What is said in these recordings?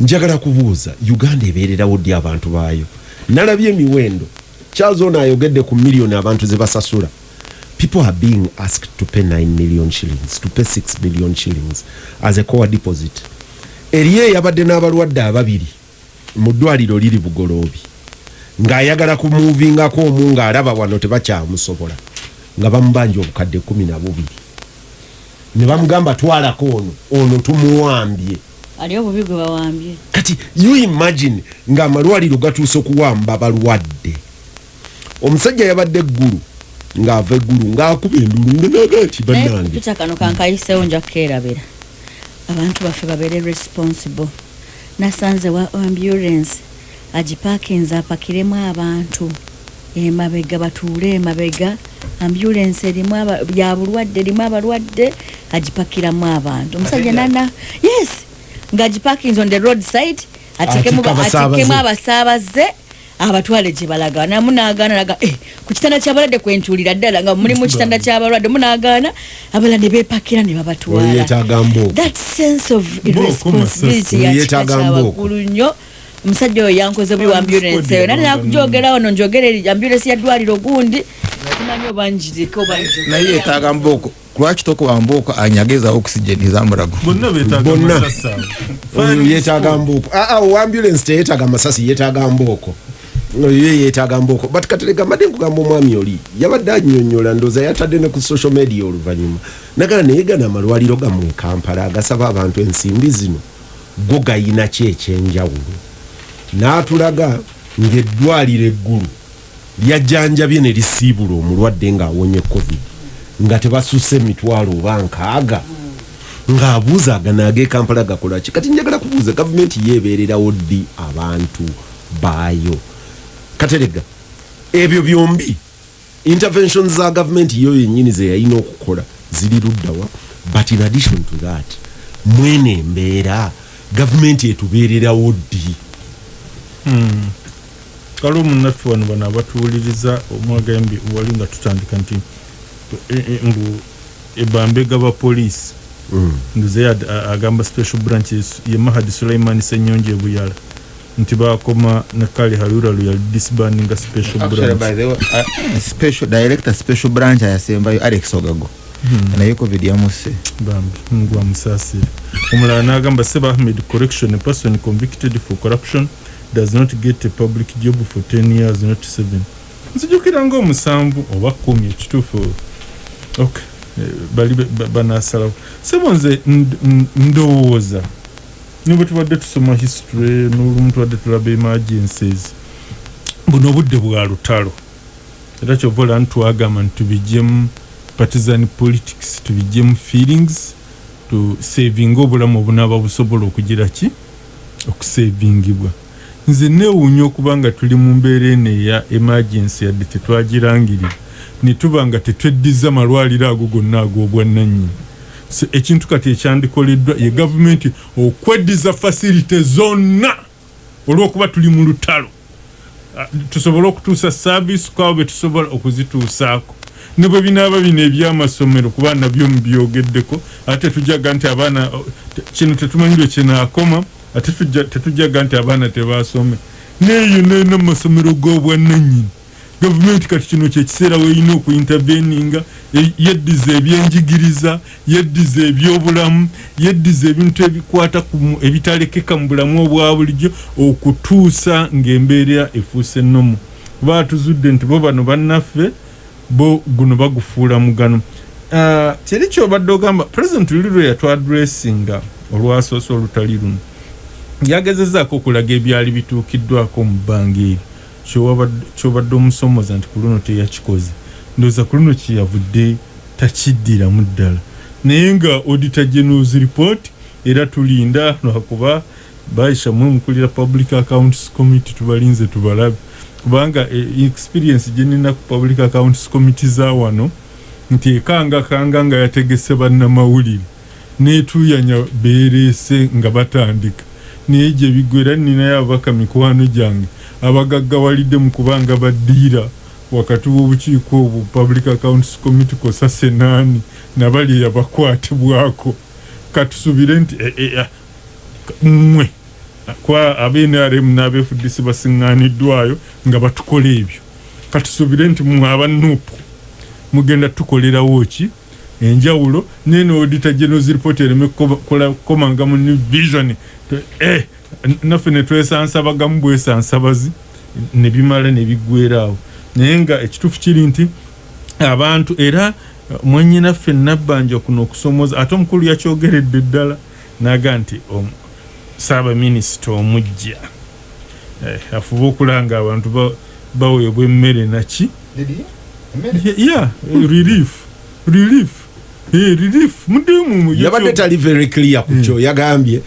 njagala kubuuza uganda ebeererawo ddi abantu baayo? Nalabye emiwendo. Charles ono ayogedde ku miliyoni abantu ze basasula. People are being asked to pay 9 million shillings to pay 6 million shillings as a core deposit. Eriyo eyabadde n'abalwadde ababiri mu ddwaliro liri bugoloobi ng'ayagala kumuuvingako omu ng'alaba wano tebakyamusobola nga bamubanja obukadde kumi na bubiri. Ne bamugamba twalako ono ono tumuwambye ali obubi gwe bawambye. Kati you imagine ng'amalwaliro gatuuse okuwamba balwadde omusajja yabadde eggulu ng'ava eggulu ng'akuba endulu nganaga nti naye bannange. kupita kano kankayiseewo nja kukeerabira. Abantu baffe babeere responsible. Nasanze wa ambulance agipakinze apakiremu abantu. Emabega batuule emabega. Ambulance erimu ya bulwadde erimu abalwadde agipakiramu abantu. Omusajja nana yes ngaagipakinze on the road side atekemu abasaabaze. atekemu abasaabaze abatwale gye balaga namu nagaana naga eh, ku kitanda kyabalwadde kwentuulira ddala nga muli mu kitanda kyabalwadde munagaana abala ne beepakira ne babatwala. That sense of irresponsibility yakika Yeetaaga kyawaggulu nnyo omusajja oyo yankoze buli wa ambulance. Eyo nate nakujogera wano njogera eri ambulance ya ddwaliro gundi timanyi oba njiriko naye yetaaga mbooko. Lwaki tokuba mbooko anyageza oxygen ezamulago bonna betaaga Bonna. amasasi ago. oyo Fire yeetaaga mbooko. Aa oambulance teyeetaaga masasi yeetaaga mbooko. Oyo ye yeetaaga mbooko. But katerega mbadde nkugamba omwami oli yabadde annyonnyola ndooza yatadde ne ku social media oluvannyuma. Nagala naye gana amalwaliro gammwe kampala agasaba abantu ensimbi zino. Go gayina ki ekyenjawulo n'atulaga ng'eddwaliro eggulu lyajjanjabye ne lisiibula omulwadde ng'awonye covid nga tebasusse emitwalo oba nkaaga ng'abuuza agana ag'ekampala gakola ki? Kati njagala kubuuza gavumenti yeebeererawo ddi abantu baayo? Katerega ebyo byombi intervention za gavumenti yo yennyini ze yalina okukola ziri luddawa but in addition to that mwene embeera gavumenti etubeererawo ddi kale omunnaffe wano bano abatuwuliriza omwagambye wali nga tutandika nti e- e- mbu ebambega bapoliisi nduze yad- a- agamba special branch ye mahadi sulaiman senyonje ebuyala nti bakoma ne kale halura lwe yali disbandinga special Actually, by branch the way, uh, special branch ayasembayo alex ogago. Naye covid yamuse bambi ngwa musaasire omulala n'agamba seb ahmed correction a person convicted for corruption does not get a public job for 10 years not 7 nzijukira ngaomusanvu oba kumi ekituufu. Ok eh, bali banasalawo sebo nze ndowooza. Nibwe tubadde tusoma history n'olumu tubadde tulaba emergencies. Buno obudde bwa lutalo. Era kyova ola ntwagamba nti tubijjemu partisan politics tubijjemu feelings tusavinga obulamu obunaaba busobola okugira ki? Okusavingibwa nze neewuunya okuba nga tuli mu mbeera eno eya emergency yadde tetwagirangirira. Ne tuba nga tetweddiza malwaliro ago gonna ag'obwannannyini ekintu kati ekyandikoleddwa ye gavumenti okweddiza fasilite zonna olw'okuba tuli mu lutalo. Ah, tusobole okutuusa saavisi kwabo be tusobola okuzituusaako. Ne bwe binaaba bino ebyamasomero kuba nabyo mubyogeddeko ate tujaga nti abaana kino tetumanyi lwe kinaakoma ate tujja- tetujaga nti abaana tebasome. Neeyo neno mu masomero g'obwannannyini. Gavumenti kati kino kyekiseera weerina okuinterveninga e- yeddiza ebyenjigiriza yeddiza ebyobulamu yeddiza ebintu ebikwata ebitalekeka mu bulamu obwa bulijjo okutuusa ng'embeera efuuse ennomu. Kuba tuzudde nti bo bano bannaffe bo guno bagufuula mugano. Ah, teri kyobadde ogamba president luli lwe yatwadressinga olwasoose olutali luno yagezezaako okulaga ebyali bituukiddwako mu bbanga eryo kyobadde omusomoza nti ku luno teyakikoze. Ndowooza ku luno kyeyavudde takiddiramu ddala. Naye nga auditor generals report era tulinda lwakuba baisha mwe mukulira public accounts committee tubalinze tubalabe. Kubanga e, experience gyenina ku public accounts committee za wano nti ekanga kanga nga yategese bannamawulire. Netuyanya bereese nga batandika naye gye bigwera ninayo ababaka mikwano gyange. Abagaggawalidde mu kubanga baddiira wakati w'obukiiko obwo public accounts committee kosa senaani nabali yabakwatibwako katusubire nti e, e, a- mmwe kwa abenrm n'abefudisi basiŋŋaaniddwayo nga batukola ebyo. Katusuubire nti mwe abanupu mugenda tukolerawo ki enjawulo nene odita generals report ereme kukomanga mu new vision eh, naffe netwesansabagamu bwesansabazi nebimala nebiggweraawo naye nga ekituufu kiri nti abantu era mwenyinaffe nabbanja kuno okusomoza ate omukulu yakyogeredde ddala naga nti saabaminisita omujja eh, afube okulanga abantu ba- baweebwa emmere naki ya yeah, relief relief yabadde tali very clear ku kyo yagambye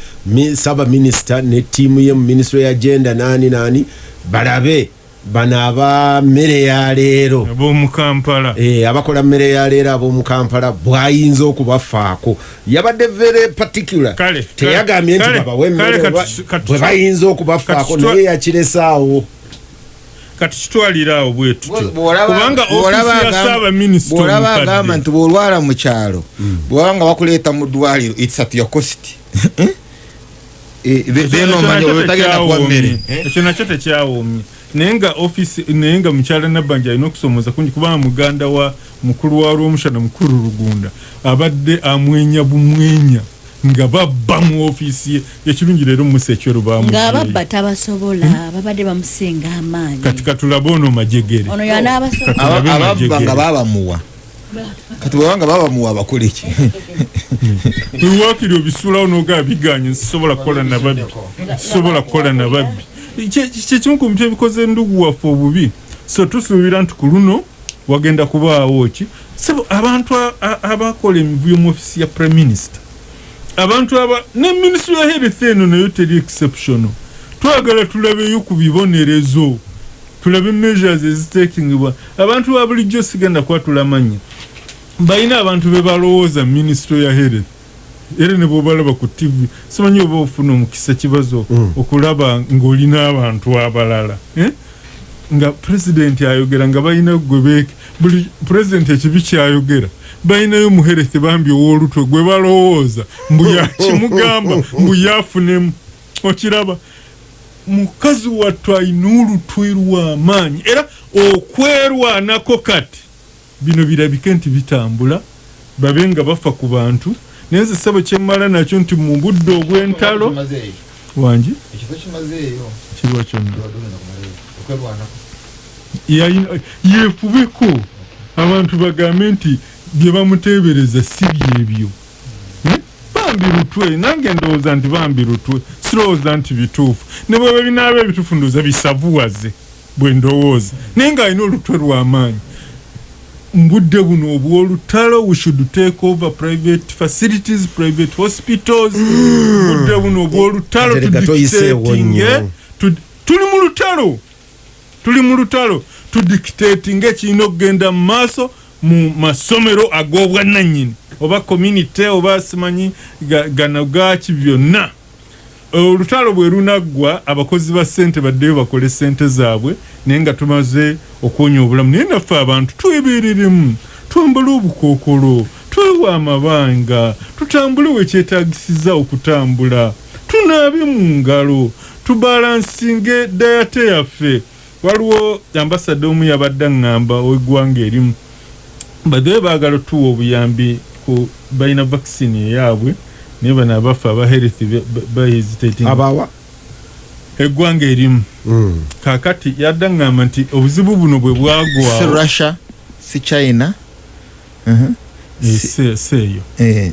saba minisita ne ttiimu ye mu minisitule ya genda nani nani balabe bano aba mmere ya leero. Abomukampala Eh, abakola mmere ya leero ab'omu kampala bwayinza okubafaako. Yabadde very particular. Teyagambye nti babawe kale, emmere kati- oba- kati- bwe bayinza okubafaako naye yakiresaawo kitwalira awo bwe tutyo Bw'olaba- kubanga bw'olaba ofisi ya saabaminisita bw'olaba agamba nti bwolwala mu kyalo bwaba nga bakuleeta mu ddwaliro its at your cost. Eh, kuwa mmere. Ekyo nakyo tekyawoomye. Naye nga ofisi naye nga mukyala nabbanja alina okusomoza kungi kubanga muganda wa mukulu wa lwomushana mukulu lugunda abadde amwenya bumwenya nga babba mu ofiisi ye. Ekirungi leero musa ekyero ng'ababba tabasobola babadde bamusinga amaanyi. Kati katulabe ono majegere. Ono yanaabasobola Tulabe Aba- ababba majegere. nga babamuwa. Kati bwaba nga babamuwa bakola ki? Wiwaakiri obisuulawo nogaa biganye nsisobola kukola nababbi sisobola kukola nababbi Kye- kyekimu ku bintu ebikoze endugu waffe obubi. So tusuubira nti ku luno wagenda kubaawo ki? Sebo abantu abakola emivuyo mu ofisi ya prime minister abantu aba ne minisitule ya health eno nayo teri exceptional. Twagala tulabeyo ku bibonerezo tulabe measures ezitakingibwa abantu ba bulijjo sigenda kwatula manya balina abantu be balowooza minisitule ya health. Era ne bwobalaba ku tv simanyi oba ofuna omukisa kibazo okulaba ng'olina abantu abalala eh? nga pulezidenti ayogera nga balina gwe beeke buli pulezidenti ekibi kyayogera balinayo muhereth bambi ow'olutwe gwe balowooza mbu yakimugamba mbu yafunemu. Okiraba mukazi wattu alina olutwe lw'amaanyi era okwerwanako kati bino birabike nti bitambula babe nga bafa ku bantu. Naye nze ssebo kyemmala nakyo nti mu budde obw'entalo wangi kirwa kyonna. Yefubeko abantu bagambe nti bye bamuteebereza si byebyo. Eh? bambi lutwe nange ndowooza nti bambi lutwe sirowooza nti bituufu. Ne bweba binaaba ebituufu ndowooza bisavuwaze bwe ndowooza. Naye ng'alina olutwe lw'amaanyi mu budde buno obw'olutalo we should take over private facilities private hospitals. Mu budde buno obw'olutalo Katerega toyiseewo tudictating, nnyo. eh, tuli mu lutalo. Tuli mu lutalo. Tudictating ekirina okugenda mu maaso mu masomero ag'obwannannyini oba community oba simanyi ga- gano gaki byonna. Olutalo bwe lunaggwa abakozi ba ssente baddeyo bakole ssente zaabwe naye nga tumaze okwonya obulamu. Naye naffe abantu twebereremu twambale obukookolo twewa amabanga tutambule wekyetagisiza okutambula. Tunaabe mu ngalo tubalansinge dayate yaffe. Waliwo ambasada omu yabadde aŋŋamba ow'eggwanga erimu baddeyo baagala otuwa obuyambi ku balina vaccine eyaabwe naye bano abafe aba health bahesitating abawa eggwanga erimu. Mm. kaakati yadde aŋŋamba nti obuzibu buno bwe si bwagwawo russia si china se- seeyo Eh,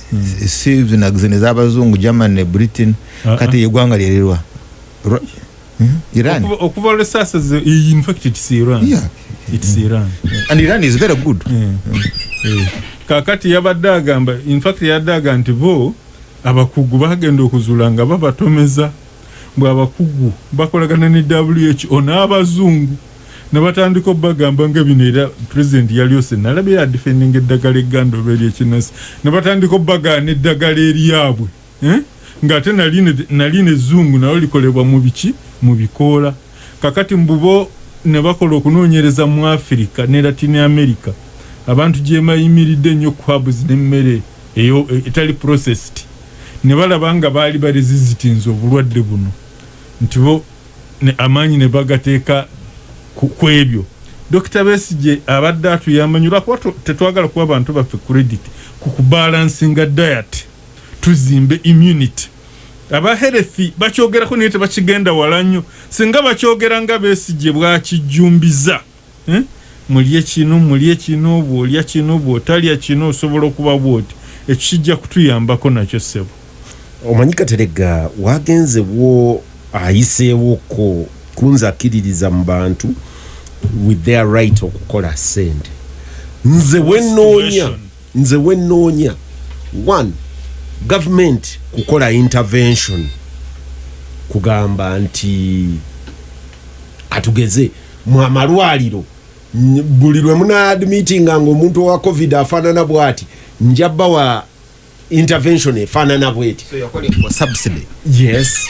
si zino zino ez'abazungu german ne britain. Ah, kati yeggwanga Ru- Mhm. Iran. Okuva- olwesasa in fact it's iran. Yeah. it's iran. And iran is very good. Eh, eh. kakati yabadde agamba infact yadde aga nti bo abakugu bagenda okuzuula nga babatomeza. Bwe abakugu bakolagana ne who n'abazungu ne batandika obbagamba nga bino era pulezidenti yalyose nalabe yadifendinga eddagala egganda oba eryekinasi ne batandika obbagaana eddagala eryabwe eh? ng'ate nali ne- nali nezungu nalo likolebwa mu biki mu bikoola. Kakati mbubo ne bakola okunoonyereza mu afirika ne latin america abantu gye bayimiridde ennyo kwabs n'emmere eyo etali processed. Ne balaba nga baali baresisitinze obulwadde buno. Nti bo amaanyi ne bagateeka ku ebyo. Dokita besige abadde atuyamba nyo lwakuba tetwagala kuba bantu baffe credit ku kubalansinga diet. Tuzimbe immunity aba health bakyogerako naye tebakigenda wala nnyo. Singa bakyogera nga besige bwakijjumbiza. Eh? mulye kino mulye kino bwolya kino bwotalya kino osobola okuba bwoti. Ekyo kijja kutuyambako nakyo ssebo. Omanyi katerega wagenzewo ayiseewoko kunzakiririza mu bantu with their right okukola sente nze wenoonya nze wenoonya one government kukola intervention. Kugamba nti katugeze mu amalwaliro n- buli lwe munaadmitinga ngaomuntu owa covid afaanana bwati njabba wa intervention efaanana bweti. Yes.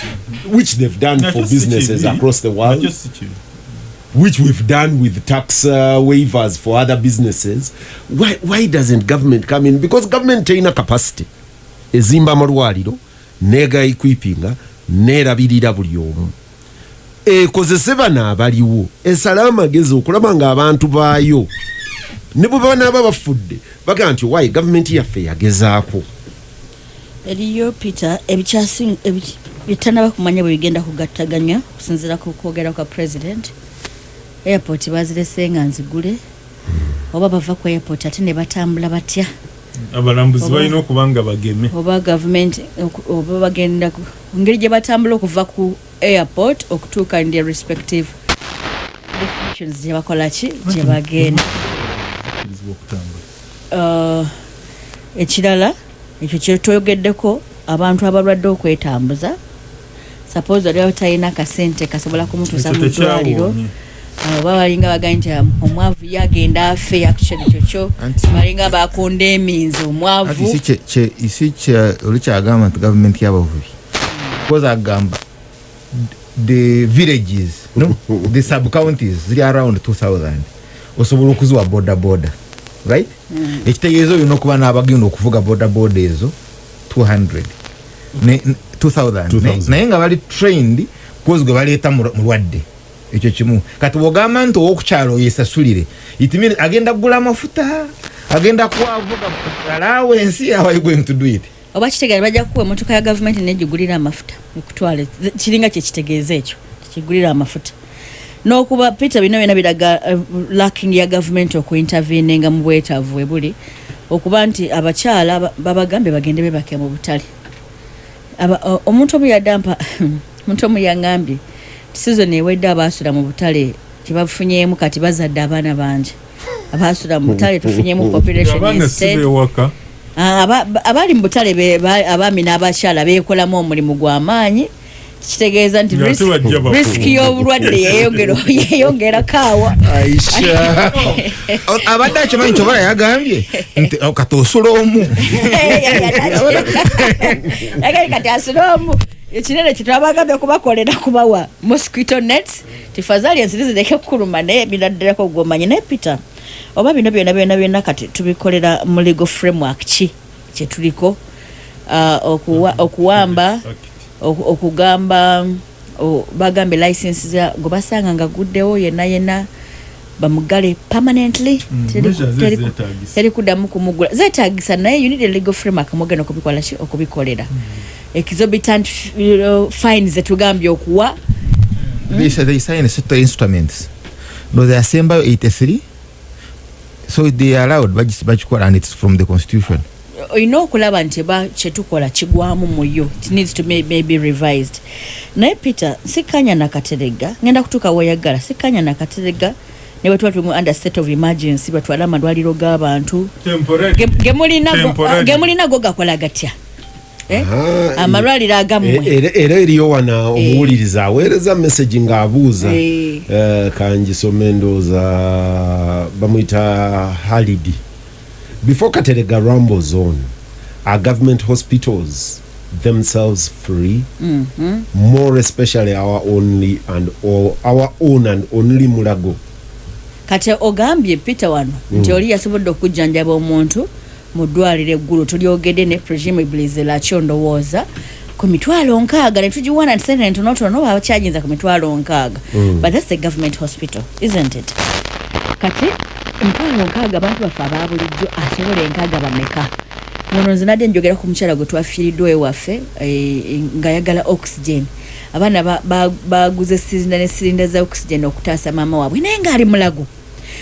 Which they've done for si businesses across the world. Which we've done with tax uh, waivers for other businesses. Why, why doesn't government come in? Because government terina capacity ezimba amalwaliro nega equipinga nerabirira buli omu. Ekozese bano abaliwo esale amagezi okulaba nga abantu baayo. Ne bwe banaaba bafudde bagamba nti wayi gavumenti yaffe yagezaako? Eriyo peter ebikyasi ebi- byetanaba kumanya bwe bigenda kugattaganya okusinziira ku kwogera kwa president. Airport bazirese nga nzigule. Oba bava ku airport ate ne batambula batya abalambuzi balina okuba nga bageme. oba gavumenti oba bagenda engeri gye batambula okuva ku airport okutuuka their respective destinations gye bakola ki? Gye bagenda. Uh, ekirala ekyo kyetwogeddeko abantu abalwadde okwetambuza. Suppose oli talina kasente kasobola kumutuusa mu ddwaliro. Oba balinga bagambye nti "Um, omwavu yagenda afe actually ekyo kyo. Anti- balinga bakunda eminzi Ati omwavu isi kye- kye- isi kye- oli kyagamba nti gavumenti y'abavubi? Because agamba the villages no? The sub counties ziri around 2000 osobola okuziwa boda boda right? Ekitegeeza olina okuba n'abagenda okuvuga boda boda ezo 200 Ne- n- 2000 Ne- 2000. naye nga bali trained kozi gwe baleeta mu- mulwadde ekyo kimu. Kati bwogamba nti owokukyalo yesasulire it means agenda kugula amafuta agenda kwavuga alawensi going to do it? Oba kitegeera bajja kukuwa emotoka ya gavumenti negigulira amafuta ekutwale kiringa kyekitegeeza ekyo kigulira amafuta. N'okuba peter bino byona biraga uh, lacking ya gavumenti okuinterveninga mu bwetaavu we buli okuba nti abakyala ba- babagambye bagende bebake mu butale. Omuntu omu yadampa omuntu omu yaŋambye sizoni ewedde abaasula mu butale kyebafunyemu kati bazadde abaana bangi. Abaasula mu butale tufunyemu population bewaka Ah, mu butale abaami n'abakyala beekolamu omulimu gw'amaanyi kitegeeza nti risiki y'obulwadde yeyongera- yeyongerako awa aisha. Abadde akimanyi kyobola yagambye nti kati osula omu. Kati asiramu ekinene kyetwabagambye kubakolera kubawa mosquito nets. Tifazali enziri zireke kukuluma naye biraddirako gwomanyi naye peter? Oba bino byona byona byona kati tubikolera mu legal framework ki? Kyetuliko okuwa- okuwamba oku- okugamba o- bagambye license gwe basanga nga guddewo yenna yenna bamugale permanently. Mm, Teri- kuddamu kumugula. Zeetagisa naye you need a legal framework mugenda okubikola ki okubikolera. Exorbitant you know, fines zetugambye okuwa. They, say they no they asembayo 83 so they allowed bagis- bagikola and it's from the constitution olina okulaba nti ba kyetukola kigwamu muyo it needs to may, maybe revised. Naye peter sikanya nakaterega ngenda kutuuka weyagala sikanya nakaterega ne bwetuba tuli mu under state of emergency. Batwale amalwaliro g'abantu. Ge- gemulina go- Temporary. gemulina go gakola gatya Eh? Ah, amalwaliro E- agammwe era era eriyo wana omuwuliriza aweereza message ng'abuuza Eh. Eh, kangisome ndowooza bamwyita halidi before katerega rumble zone are government hospitals themselves free mm -hmm. more especially our only and all, our own and only mulago kati ogambye peter wano mm. nti oli yasobodde okujjanjaba omuntu mu ddwaliro eggulu tulyogedde ne presumably lakyo ndowooza ku mitwalo nkaaga ne nti sente ntonotono babakyajinza ku mitwalo nkaaga Mm. but that's a government hospital isn't it kati emitwalo nkaaga abantu baffe ababulijjo asobola enkaaga bameka? Ono nze nadde njogera ku mukyala gwe twafiiriddwa ewaffe eh, ng'ayagala oxygen. Abaana ba- ba- baguze sirinda ne sirinda za oxygen okutaasa maama waabwe naye ng'ali mulago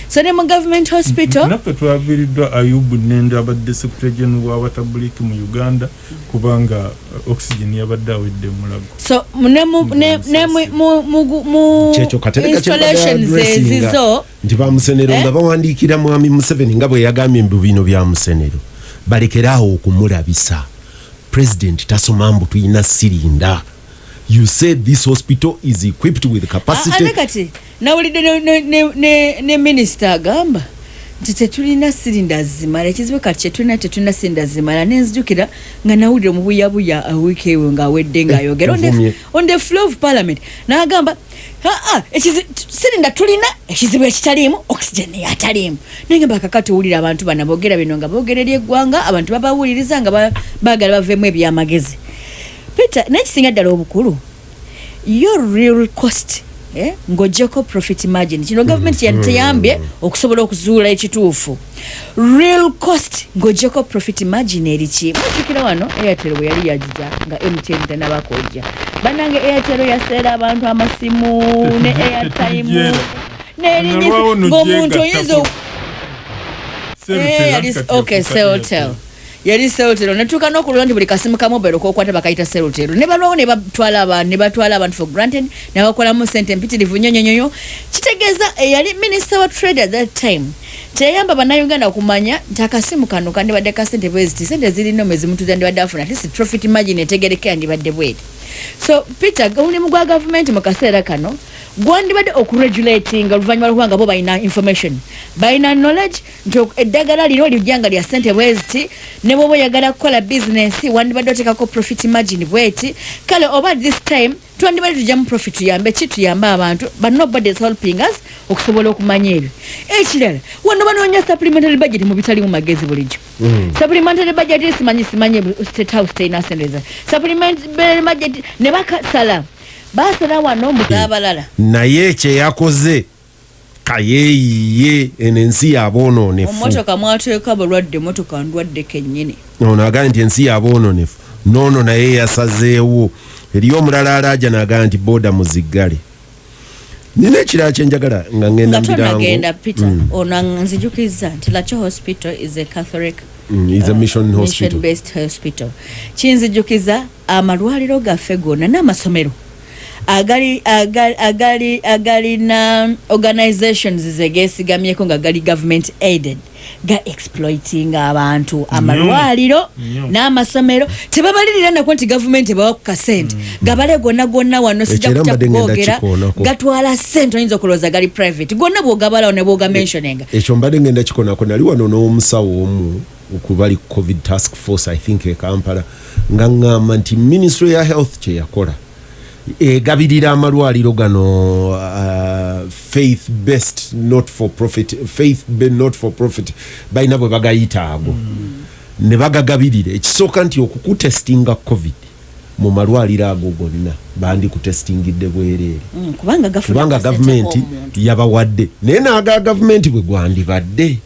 so ne mu government hospital? Naffe twaviiriddwa ayubu nende abadde secretary general w'abatabuliki mu uganda kubanga uh, oxygen yabadde awedde mulago so ne mu- ne- ne mu- mu- mu- mu kyekyo katereka installations ezizo nti bamusenero Eh? nga bawandiikira mwami museveni nga bwe yagambye mu bino bya musenero balekeraawo okumulabisa. President tasoma mbu tulina sirinda you said this hospital is equipped with ate capacity kati nawulidde ne- ne- ne- ne- ne minisita agamba nti tetulina sirinda zimala. Ekizibu kati kyetulina tetulina sirinda zimala nenzijukira nga nawulire omubuyabuya awiiki ewe ngaawedde ngaayogera on the- tuvumye. on the floor of parliament n'agamba aa sirinda tulina ekizibu ekitaliimu oxygen yataliimu. Naye ngamba kakati owulira abantu bana boogera bino nga boogera eri eggwanga abantu babawuliriza nga ba- baagala baveemu ebyamagezi peter naye kisinga ddala obukulu. Your real cost eh, ng'ogyeko profit margin. Kino gavumenti mm. teyambye okusobola okuzuula ekituufu. Real cost ng'ogyeko profit margin eriki mujjukira wano airtel bwe yali yagija nga mtn tenabakojja bannange airtel yaseera abantu amasimu ne airtime n'erinyi ng'omuntu gyegattako. oyinza Eh, okay celltel yali celltel netuuka n'okulula nti buli kasimu ka mobile kokwata bakayita celltel ne balwawo ne batwala abantu ne batwala abantu for granted ne bakolamu sente mpitirivu nyonyonyonyo kitegeeza eyali minister wa trade at that time teyayamba bannayuganda okumanya nti akasimu kano kandibadde ka sente bweziti sente zirina omwezi mutuza ndibadde afuna at least profit margin etegerekera ndibadde bweti so peter omulimu gwa gavumenti mu kaseera kano gwandibadde okuregulatinga oluvannyuma lwokubanga bo balina information. Balina knowledge nti eddagala lino lijja nga lya sente bweziti ne bwoba oyagala kukola bizinesi wandibadde oteekako profit margin bweti kale oba this time twandibadde tujjamu profit tuyambe ki tuyambe abantu is helping us okusobola okumanya ebyo. Ekirala wano banoonya supplementary budget mu bitalimu magezi bulijjo. Supplementary budget simanyi simanyi state house terina sente supplementary budget ne bakasala basala wano mu abalala naye kyeyakoze kayeeyiye eno ensi yaboononefu. Omumotoka mwateeka balwadde motoka ndwadde kennyini. Ono agambye nti ensi yaboononefu. Noono naye yasazeewo. Eriyo omulala alaja naagamba nti booda muziggale. Nina ekirala kyenjagala nga ngenda nga tonagenda mubirango peter. Ono nzijukiriza nti lacho hospital is a catholic Mm, is a mission hospital. based hospital. Kinzijukiza amalwaliro gaffe gonna n'amasomero agalina organizations zegeesigamyeko nga gali government aided ga exploiting abantu amalwaliro Nnyo. n'amasomero. Tebabalirira nako nti gavumenti ebawa ku kasente. Gabale gonna gonna wano sijja kutya kikoonako. gatwala sente oyinza okulowooza gali private. Gonna bwogabalawo ne bwoga mentioninga ekyo mbadde ngenda kikonako nali wano n'omusawo omu okubali covid task force i think e kampala nga ŋŋamba nti ministry ya health kyeyakola egabirira amalwaliro gano uh, faith based not for profit faith not for profit balina bwe bagayita ago. Ne bagagabirira. Ekisooka nti okukutestinga covid mu malwaliro ago gonna bandikutestingidde bwereere. Mm, kubanga gavumenti yabawadde. Naye n'aga gavumenti bwe gwandibadde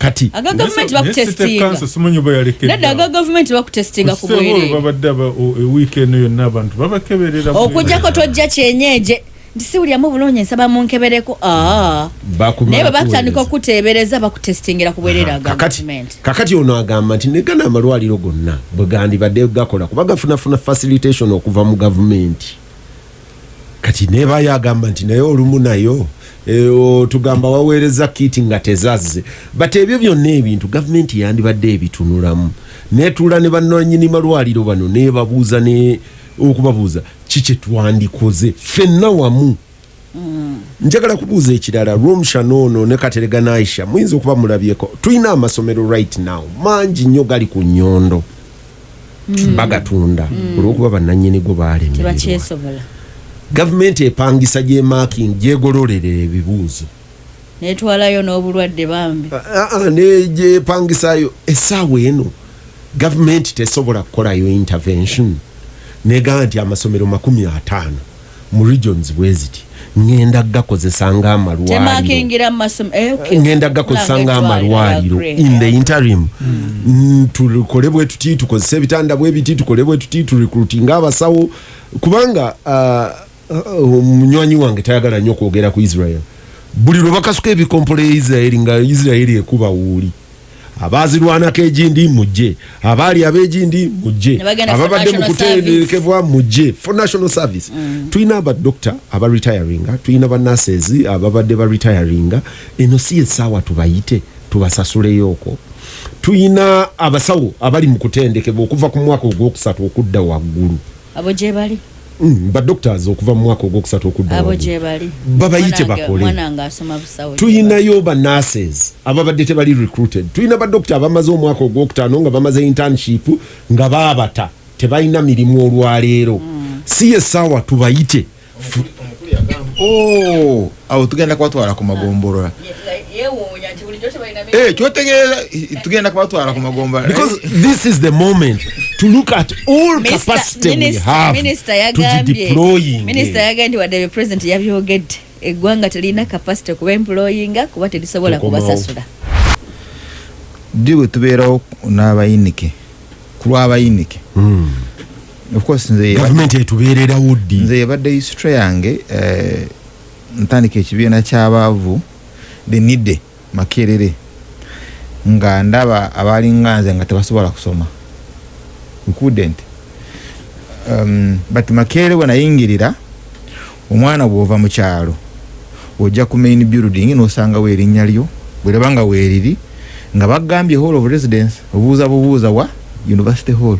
kati. Aga gavumenti bakutestinga. Simanyi oba nedda aga gavumenti bakutestinga ku bwereere babadde aba- o- ewiiki eno yonna abantu babakeberera okugjako tojja kyenyeje. Nti siwulyamu bulungi nsaba munkebereko. Bakumala naye bwe batandika kuweereza. okuteebereza bakutestingira ku bwereere aga kakati gavumenti. Kakati ono agamba nti negana amalwaliro gonna bwe gandibadde gakola kuba gafunafuna facilitation okuva mu gavumenti. Kati nebayo agamba nti naye olumu nayo eh, o, tugamba waweereza kiti nga tezazze. Bat ebyo byonna ebintu gavumenti yandibadde ebitunulamu. Netuula ne bannanyini malwaliro bano nebabuuza ne okubabuuza kiki twandikoze? Ffenna wamu. Njagala kubuuza ekirala romshan ono ne katerega naisha muyinza okuba mulabyeko? Tulina amasomero right now mangi nnyo gali ku nyondo bagatunda. Olwokuba bannanyinigo balemererwa tebakyesobola gavumenti epangisa gyemaking gyegololera ebibuuzo. Netwalayo n'obulwadde bambi. Ah, ah, negyepangisayo essaawa eno gavumenti tesobola kukolayo intervention. Negamba nti amasomero makumi ataano mu regions bweziti ngenda gakozesa ng'amalwaliro temakingira mumasomo eh, gakozesa in the interim. Mm, tukole bwe tuti tukozesa ebitanda bwe biti tukole bwe tuti turecruitinga abasawo. Kubanga ah, ah, omunywanyi wange tayagala nnyo kwogera ku israel. Buli lwe bakasuka ebikompolo ya israeli nga israeli ekuba wuuli abazirwanako egindi mujje abaali ab'egindi mujje ababadde mu national kutendekebwa mujje for national service. Tulina abadokita abaretiringa tulina banases ababadde baretiringa eno si essaawa tubayite tubasasuleyooko tulina abasawo abali mu kutendekebwa okuva ku mwaka ogwokusatu okudda waggulu. Abo gye bali? Mm, badoctors okuva mu mwaka ogwokusatu okudda abo waggulu gye bali. Babayite Mwanange- bakole. mwanange asoma busawo gye bali. tulinayo banases ababadde tebali recruited. Tulina badokita abamaze omwaka ogwokutaano nga bamaze internship nga baabata. Tebalina mirimu olwaleero. Si essaawa tubayite. Oh, awo tugenda kubatwala ku magombolola. Yeewuunya nti bulijjo tebalina mi- Eh, kyotegeeza eh, tugenda kubatwala ku magombolola. Because this is the moment to look at all Mister- capacity we Minisita- have minisita to yagambye deploying. Minisita yagambye nti wadde president yabyogedde eggwanga telina kapasite kuba employinga kuba terisobola Tukomawo. kubasasula ddi bwe tubeerawo n'abayinike ku lw'abayinike of course nze gavumenti etubeererawo ddi nze yabadde history yange eh, ntandika ekibiina ky'abaavu the nide makerere. Nga ndaba abalinga nze nga tebasobola kusoma includent um, but makerere bwe nayingirira omwana bw'ova mu kyalo ojja ku main building n'osangawo erinnya lyo bwereba nga weeriri nga bagambye hall of residence obuuza bubuuza wa university hall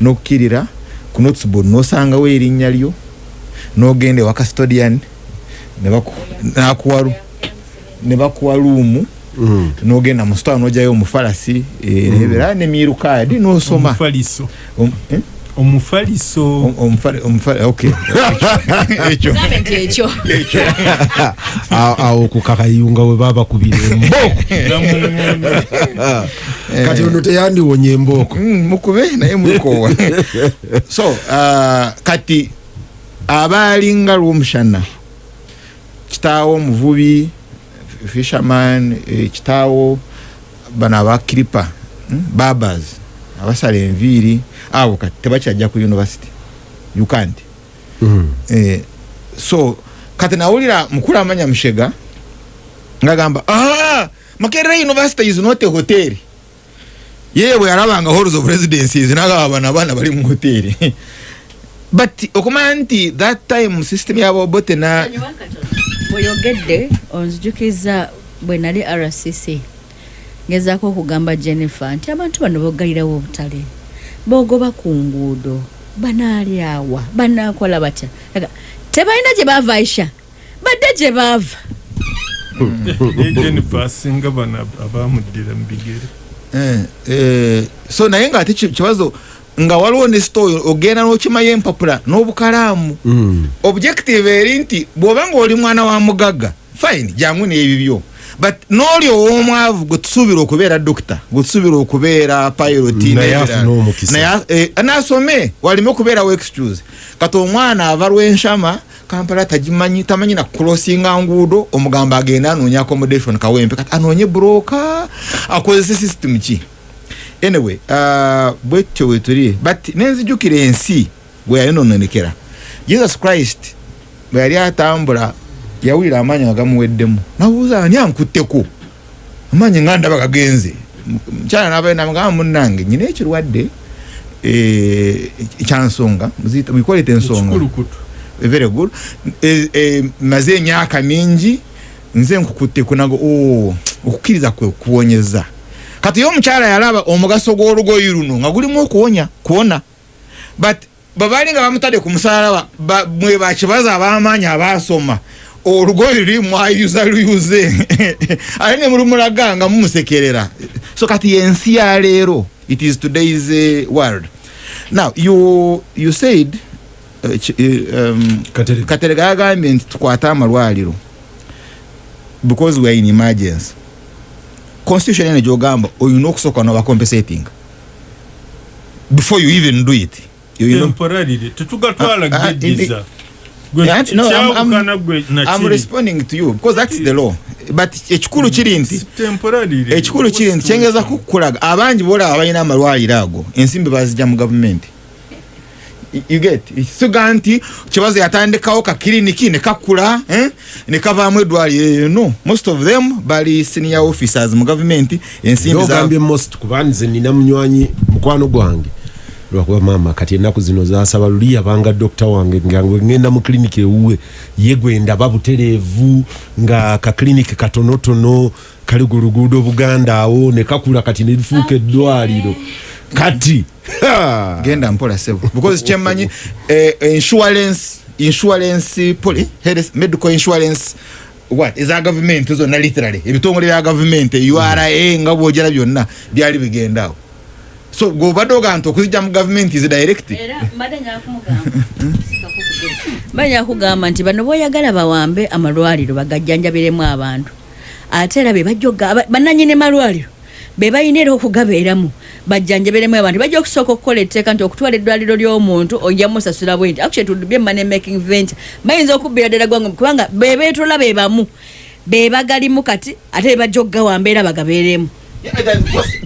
n'okkirira ku notesboard n'osangawo erinnya lyo n'ogenda ewa custodian n'akuwa luumu. N'ogenda mu sitwa n'ojjayo omufalasi erebera nemirukaadi n'osoma. Omufaliso. Om- eh? omufaliso. Om- omufale- omufale- okay. ekyo. Gambe nti ekyo. A- awo ku kakayunga we babakubira embooko namuŋono kati ono teyandiwonya embooko Mm, mukube naye mulikowa so uh, kati abaalinga lwomushana kitaawo omuvubi fisherman eh, kitaawo bano abakiripa mm, babas abasala enviiri. Abo kati tebakyajja ku university you can't. Mm. eh, so kati nawulira mukulu amanya mushega ngagamba ah, makerere university is not a hotel. Yeye bwe yalabanga halls of residences nagaba bano abaana bali mu hoteri but okumanya nti that time system yabobote na bweyogedde onzijukiza bwe nali rcc ngezaako okugamba jennifer nti abantu bano bogalirawo obutale bogoba ku nguudo banaalyawa banaakola batya? Tebalina gye baava aisha badde gye baava. Nejenifa asinga bano ab- abamuddira mu bigere. Eh, eh, so naye nga ate ki- kibazo nga waliwo ne store ogenda n'okimayo empapula n'obukalaamu. Mm. objective eri nti bw'oba nga oli mwana wa mugagga fine jangu n'ebibyo. But n'oli ow'omwavu gwe tusuubira okubeera dokita gwe tusuubira okubeera omukisa. Naye, eh, naasome waleme okubeerawo excuse. Kati omwana ava lw'enshama kampala tagimanyi tamanyi na kulosinga nguudo omugamba agenda anoonya accommodation kawempe. Kati anoonye broka akozese system ki anyway uh, bwetyo wetuli but nenzijukira ensi bwe yayononekera jesus christ bwe yali atambula yawulira amaanyi nga gamuweddemu. Nabuuza ani ankutteko? Amaanyi nga ndaba gagenze mukyala nabaenamugamba munnange nyina ekirwadde eh, kyansonga muyikolete ensonga. Very good. E, e, maze emyaka mingi nze nkukutteko nago oh, okukkiriza kwe kuwonyeza kati ye omukyala yalaba omugaso gw'olugoyi luno nga gulimu okuwonya kuwona. But babaali nga bamutadde ku musalaba ba- mwe bakibaza ab'amaanyi abaasoma olugoyi luli mwayuza luyuze. Ate ne mulumulaga nga mumusekerera. So kati yensi ya leero it is today's uh, world. Now you, you said uh, um, Katerega. yagambye nti tukwate amalwaliro because we are in emergency constitution ene gyogamba olina okusooka noba compensating before you even do it Ah, ah, I'm- responding to you because that's the law. But ekikulu kiri nti ekikulu kiri nti kyengeza kukulaga abangi bolaba balina amalwaliro ago ensimbi bazijja mu gavumenti you get siga nti kibazo yatandikawo kakiriniki ne kakula eh, ne kavaamu eddwaliro no most of them bali senior officers mu gavumenti ensimbi za- most kuba nze nina munywanyi mukwano gwange. Lwakuba maama? Kati ennaku zino zasaba luli yabanga dokita wange nga ngwe ngenda mu kiriniki ewuwe. Ye gwe ndaba butereevu nga kakiriniki katonotono kali ku luguudo buganda awo ne kakula kati ne lifuuka eddwaliro kati. Genda mpola sebo because kyemmanyi eh, insurance insurance poli medical insurance what? Eza gavumenti zonna literally? Ebitongole bya gavumenti ura nga bwogera byonna byali bigendaawo. So gobadde ogaa nti okuzijja mu gavumenti zi direct? Era mbadde nyakugamba nti bano boyagala bawambe amalwaliro bagajjanjabiremu abantu. Ate era bebajja bananyini malwaliro be balina era okugabeeramu. Bajjanjabiremu abantu bajja okusooka okukola etteeka nti okutwala eddwaliro ly'omuntu ojja musasula bwe nti actually be money making venture bayinza okubbira ddala gwange kubanga be beetola be bamu be bagalimu kati ate be bajja okugawamba era bagabeeremu.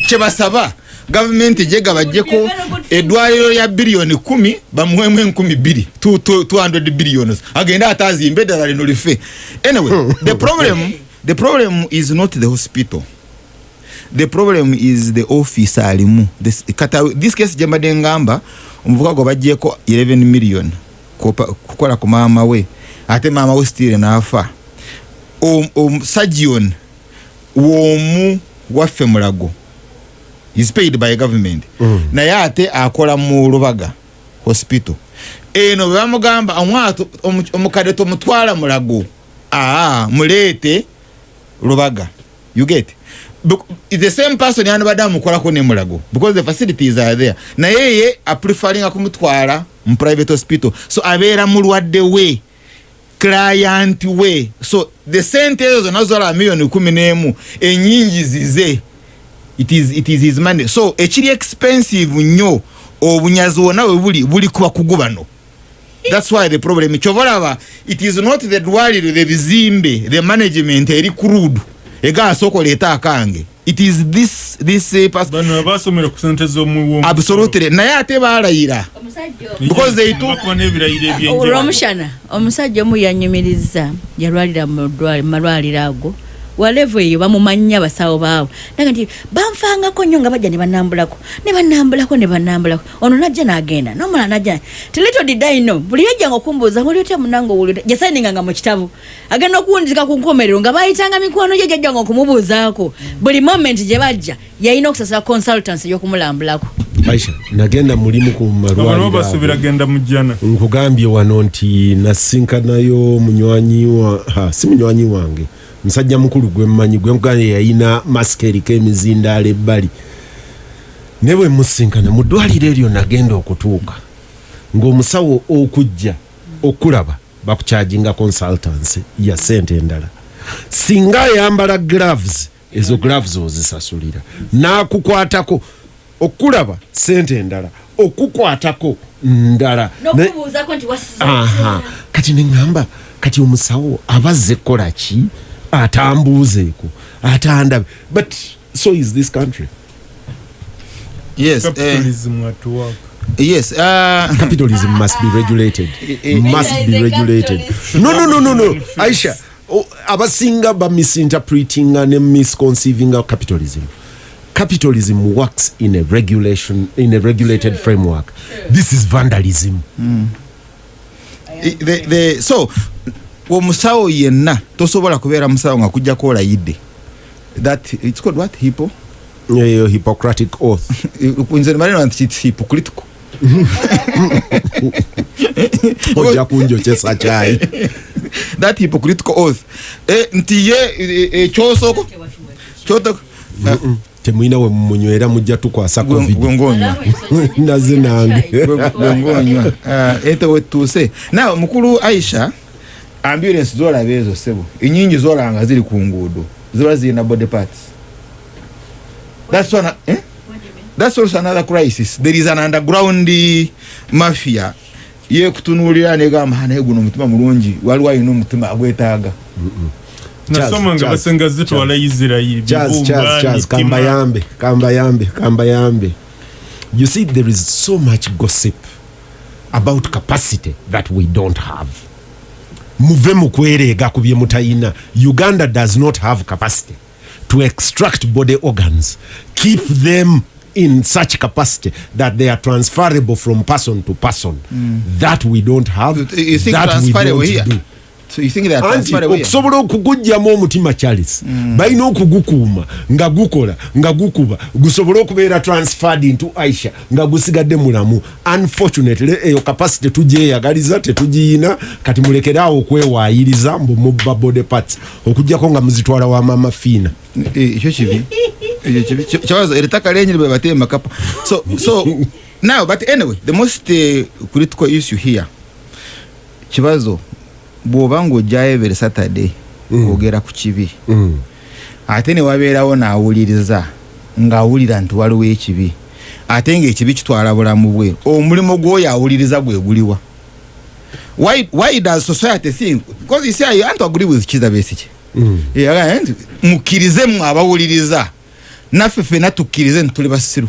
Kyebasaba. Gavumenti jega bajjeko eddwaliro lya biliyoni kumi bamuwemu enkumi bbiri 200 billions agende ate azimbe eddala lino life. Anyway the problem the problem is not the hospital the problem is the office alimu. This, kata, this case gyembadde ngamba omuvuka gwe bajjeko 11 million kukola ku maama we. Ate maama we stile naafa omusagion w'omu waffe mulago is paid by government. Mm. naye ate akola mu lubaga hospital. Eno bwe bamugamba omwato omu- omukadde tomutwala mulago. Aa muleete lubaga. You get the same person yandibadde amukolako ne mulago because the facilities are there. Naye ye aprefaringa kumutwala mu private hospital. So abeera mulwadde we client we. So the sente ezo zonna zola miliyoni kumi n'emu enyingi zize. It is, it is his money. So ekiri expensive nnyo obunyazi wonna we buli buli ku bakugu bano. Thats why the problem. Kyova olaba it is not the dwaliro the bizimbe the management eri crude egasooka oleeta akange. It is this, this pers- bano abasomera ku sente z'omuwo absolutely. Naye ate baalayira. Because they took- olwomushana omusajja omu yanyumiriza yalwalira mu malwaliro ago walevu eyo bamumanya abasawo baawe. Naga nti banfangako nnyo nga bajja ne banambulako ne banambulako ne banambulako ono najja n'agenda nomala najja tilito didaino buli yajjanga okumbuuza oli otya munange owuli jasayininganga mu kitabo agenda okuwundizika ku nkomerero nga bayitanga mikwano gye jajjanga okumubuuzaako. Buli moment gye bajja yalina okusasula consultants ey'okumulambulako aisha nagenda mulimu ku abantu malwaliro basuubira ago. genda mu jjana. Nkugambye wano nti nasinkanayo munywanyi wa ha, si munywanyi wange musajja mukulu gwe mmanyi gwe nkugambye yayina masika eriko emizindaalo ebbali. Ne bwe musinkana mu ddwaliro eryo nagenda okutuuka ng'omusawo okujja okulaba bakukyajinga consultancy ya sente endala. Singa ayambala gloves ezo gloves ozisasulira. N'akukwatako okulaba sente endala okukwatako ndala. Kati neŋŋamba kati omusawo abazze kukola ki atambuuzeeko atandabe but so is this country. Yes eh, capitalism at work. Yes uh, capitalism must be regulated. Eh, must Aisha be regulated. No no no no no. Aisha abasinga bamisinterpretinga ne misconceivinga capitalism. Capitalism works in a regulation in a regulated framework. This is vandalism. I- the, the, so omusawo yenna tosobola kubeera musawo nga kujjako olayidde. That it's called what? Hippo? Eyo hippocratic oath. Nze nimalina nti it's hypocritical ojja kunjokyesa kyayi that hypocritical oath. Eh, nti ye eh, eh, kyosooka? Kyoto temwina we mumunywera mujja tukwasa covid. gwengonywa naze nange. Gwengonywa nawe mukulu aisha ambulance zolaba ezo sebo. Enyingi zolaba nga ziri ku nguudo ziba zirina body parts. That's one, eh? that's also another crisis. There is an underground mafia. Yekutunuulira negamba naye guno omutima mulungi. Waliwo alina omutima agwetaaga. Nasoma nga basenga zitwala isirayiri Charles, Charles, Charles, kambayambe kambayambe kambayambe. You see there is so much gossip about capacity that we don't have muve mu kwereega ku bye mutayina. Uganda does not have capacity to extract body organs keep them in such capacity that they are transferable from person to person. That we don't have you think that we don't here? do anti okusobola okugugyamu omutima charles. Balina okugukuuma nga gukola nga gukuba. Gusobole okubeera transferred into aisha nga gusigadde mulamu unfortunately eyo capacity tugyeyagaliza tetugiyina. Kati mulekeraawo okwewaayiriza mbu mubba body parts. Okugjako nga muzitwala wa mama fiina. Eh, ekyo kibi. Ekyo kibi. Kibazo eritaka lenyini bwe bateema kapa so so now but anyway the most uh, critical issue here. Kibazo bw'oba ng'ojjayo every saturday kwogera ku kibi. Ate ne wabeerawo n'awuliriza ng'awulira nti waliwo ekibi. Ate ng'ekibi kitwala bulamu bwe omulimu gw'oyo awuliriza gwe guliwa. Why, why does society think because you see I want to agree with Kizza Besigye. Yeah, nti mukkirize mmwe abawuliriza. Naffe fena tukkirize nti tuli basiru.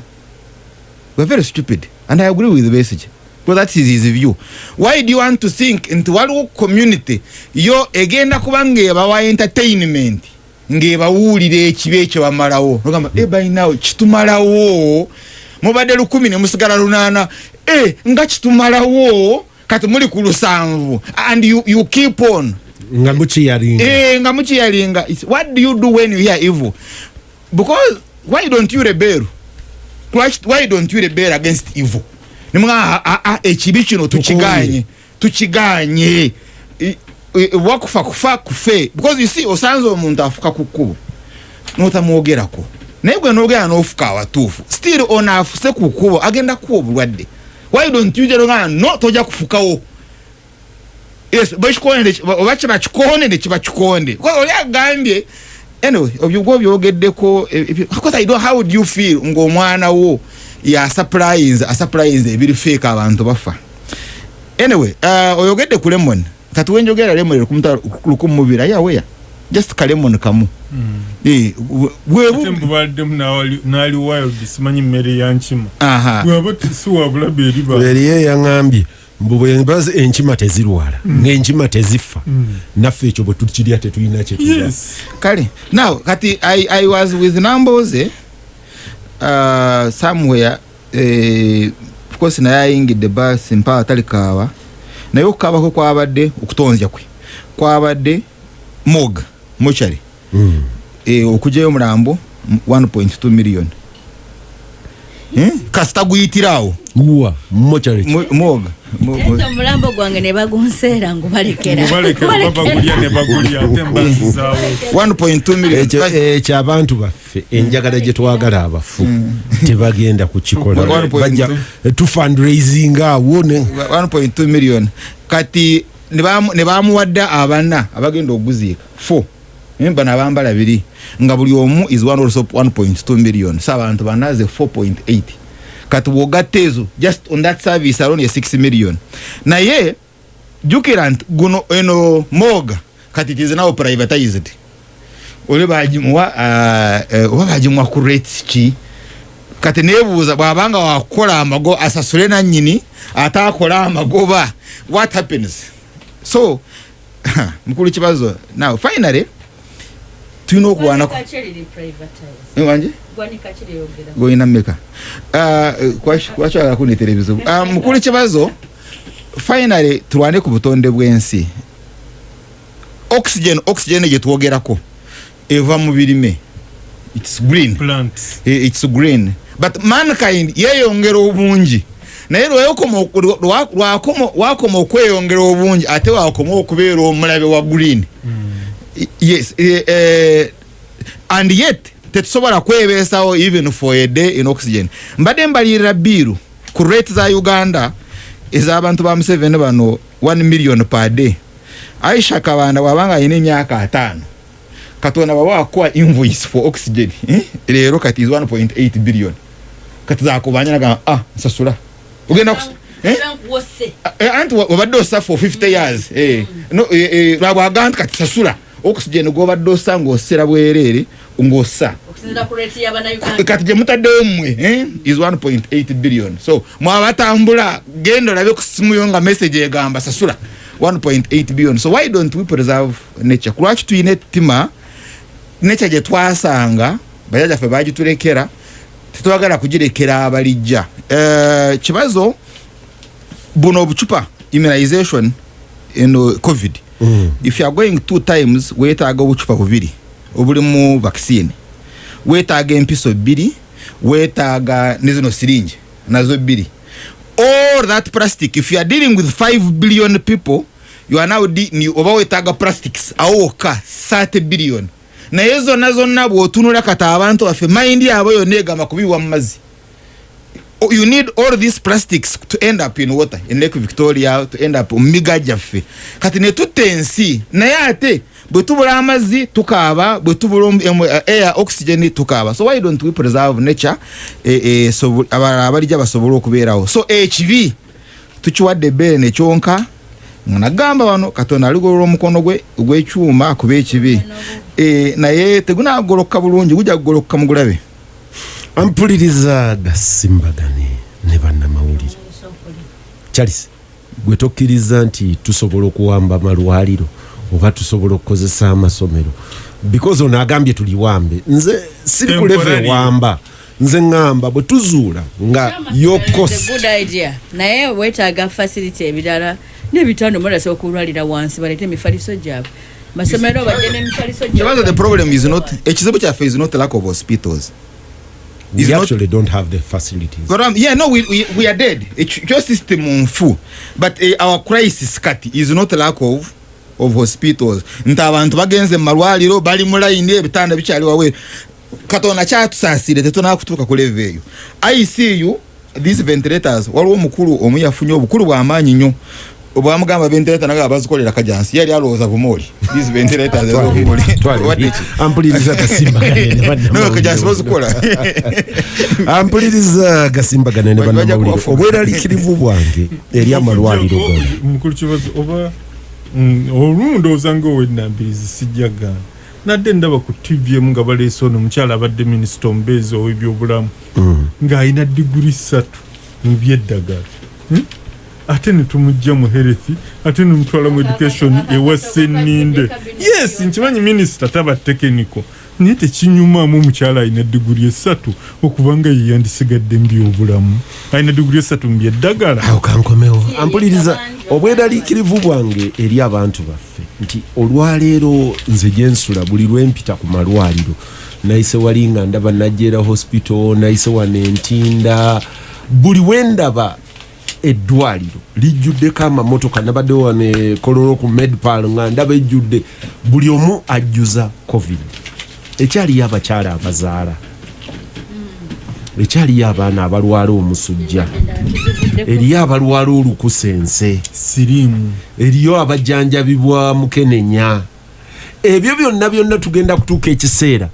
We're very stupid and i agree with Besigye because that is his view. Why do you want to think nti waliwo community? Yo egenda kuba ng'ebawa entertainment. Ng'ebawuulira ekibi ekyo bamalawo. Ogamba e balinawo kitumalawo. Mubadde lukumi ne musigala lunaana. E nga kitumalawo kati muli ku lusanvu. And you, you keep on. Nga mukiyalinga. Eh, nga mukiyalinga. What do you do when you hear evil? Because why don't you rebel? Why don't you rebel against evil nimuga ekibi kino tukiganye tukiganye i- wakufa kufa kufe. Because you see osanze omuntu afuka ku kkubo notamwogerako naye gwe nogera nofuka awatuufu still ono afuse ku kkubo agenda kuwa obulwadde. Why don't you jaloga no tojja kufukawo? Yes bakikonde oba kiba kikonde kiba kikonde oli agambye anyway obyo gwo byogeddeko because i don't how do you feel ng'omwana wo asupplies ebiri fake abantu bafa. Anyway uh, oyogedde ku lemon. Kati wenjogera lemon lukumi mubiri ayaweya just ka lemon kamu. Eh, bwe- bwe- mbubaddemu naali wild simanyi mmere yankima aha. Bwaba si wabulabe eriba eriyo eyaŋambye mbu bwemba enkima tezirwala ng'enkima tezifa naffe ekyo bwe tukirya tetulina kyetulya yes. Kale now kati i, I was with namboze uh, somewhere eh, of course naye ayingidde basi mpaa atali kaaba naye okukaaba kwe kwabadde okutonzya kwe kwabadde mog mochari Mm. eh, okugyayo omulambo m- 1.2 million eh? kasita guyitirawo wa mochari Mo- mog. Mo- mo- ate omulambo gwange ne bagunseera ngubalekera mubalekera babagulya ne bagulya ate mbazizaawo 1.2 million. Ekyo abantu baffe enjagala gye twagala abafu tebagenda kukikola One point bajja two. tufundraising awo ne 1.2 million. Kati ne bamu- ne bamuwadde abana abagenda okuguziika fo bano abambala biri. Nga buli omu is one also 1.2 million. So abantu banaze 4.8 kati wogatezo ezo just on that service alone ye 6 million. Naye jukira nti guno eno moga kati is now privatized. Oli bagimuwa uh, uh, oba bagimuwa ku rates ki kati nebuuza bwabanga wakola amago asasule nanyini atakola amagoba what happens? So mukulu kibazo now finally tulina okuwanako wanje goyina mmeka? Kwakyagala kunetera ebizibu Ah, mukulu kibazo finally tulwane ku butonde bw'ensi. Oxygen oxygen gyetwogerako eva mu birime. Its green. Plant Eh, it's green. But mankind yeyongera obungi. Naye lwakoma- wakoma okweyongera obungi ate wakoma okubeera omulabe wa green. I- yes eh, eh, and yet tetusobola kwebeesawo even for a day in oxygen mbadde mbalirira biiru ku rate za uganda ez'abantu ba museveni bano 1 million per day aisha kabanda wabanga alina emyaka ataano katonda baba wakuwa invoice for oxygen eh? leero kati is 1.8 billion kati zakubanja nagamba ah nsasula ogenda eh? Eh, anti wa- wabadde osa for 50 years eh. no, eh, eh, lwabwaga nti kati sasula oxygen gwobadde osa ng'osera bwereere ng'osa kati gye mutaddewo mmwe eh, is 1.8 billion. So mwabatambula genda olabe ku simu yo nga message egamba sasula 1.8 billion. So why don't we preserve nature? Kulwaki tuyina ettima? Nature gye twasanga bajajaffe bagitulekera tetwagala kugirekera abalijja. Eh, kibazo buno obucupa immunization eno covid. If you are going two times weetaaga obucupa bubiri obulimu vaccine. Weetaaga empiso bbiri weetaaga ne zino siringi nazo bbiri all that plastic if you are dealing with 5 billion people you are now de- oba weetaaga plastics awo wokka 30 billion. Naye zonna zonna bw'otunula kati abantu baffe mayindi yabwe yonna egamba kubiwa mu mazzi. Oh, you need all these plastics to end up in water in lake victoria to end up mumiga gyaffe. Kati netutta ensi naye ate bwe tubula amazzi tukaaba bwe tubula uh, air oxygen tukaaba. So why don't we preserve nature? Eh, eh, sobo- abalala abalijja basobole okubeerawo. So ekibi tukiwadde ebbeere nekyonka nagamba bano katonda aligolola omukono gwe ogw'ekyuma akuba ekibi Eh, naye tegunagoloka bulungi gujja kugoloka mugulabe ampuliriza gasimbagane ne bannamawulire. Charles gwe tokkiriza nti tusobola okuwamba amalwaliro oba tusobola okukozesa amasomero? Because ono agambye tuliwambe nze siri ku leve Temporary. wamba nze ŋŋamba bwe tuzuula nga good idea. Naye weetaaga facility ebirala n'ebitanda omulasa okulwalira wansi baleete emifaliso gyabwe. Masomero badde n'emifaliso kibazo the problem is not ekizibu kyaffe is not lack of hospitals we is not- actually don't have the facilities. But, um, yeah no we, we, we are dead. Ekyo system nfu but uh, our crisis kati is not lack of of hospitals. Nti abantu bagenze mu malwaliro bali mu layini ebitanda bikyali wawe. Katonda kyatusaasire tetunaba kutuuka ku leve eyo. Icu these ventilators waliwo omukulu omu yafunye obukulu bw'amaanyi nnyo bwamugamba ventilator naga bazikolera kajansi yali alowooza bumoli these ventilators ez'obumoli Wadde ki? ampuliriza bannamawulire kajansi bazikola ampuliriza gasimbagane ne Bajja bannamawulire kubafuga. obweraliikirivu bwange eri amalwaliro gano mukulu kibazo oba mm, olumu ndowooza ngaowenambirizi sijjagaana nadde ndaba ku tv emu nga baleese ono omukyala abadde minisita omubeezi ow'ebyobulamu ng'alina diguri ssatu mu byeddagala. Hmm? Ate netumugja mu health ate nemutwala mu education ewa senninde yes nkimanyi minisita taba tekeniko. Naye tekinyumamu omukyala alina diguri esatu okuba nga yeyandisigadde mu byobulamu. Alina diguri esatu mu byeddagala. Awo kankomewo. Ampuliriza obweraliikirivu bwange eri abantu baffe. Nti olwaleero nze gyensula buli lwempita ku malwaliro. Nayise wali nga ndaba najera hospital nayise wano entinda. Buli wendaba eddwaliro lijjuddeko amamotoka nabadde wano e kololo ku medpal nga ndaba ejjudde buli omu ajjuza covid. Ekyaliyo abakyala abazaala. Ekyaliyo abaana abalwala omusujja. Eriyo abalwala olukusense siriimu. Eriyo abajjanjabibwa mukenenya. Ebyo byonna byonna tugenda kutuuka ekiseera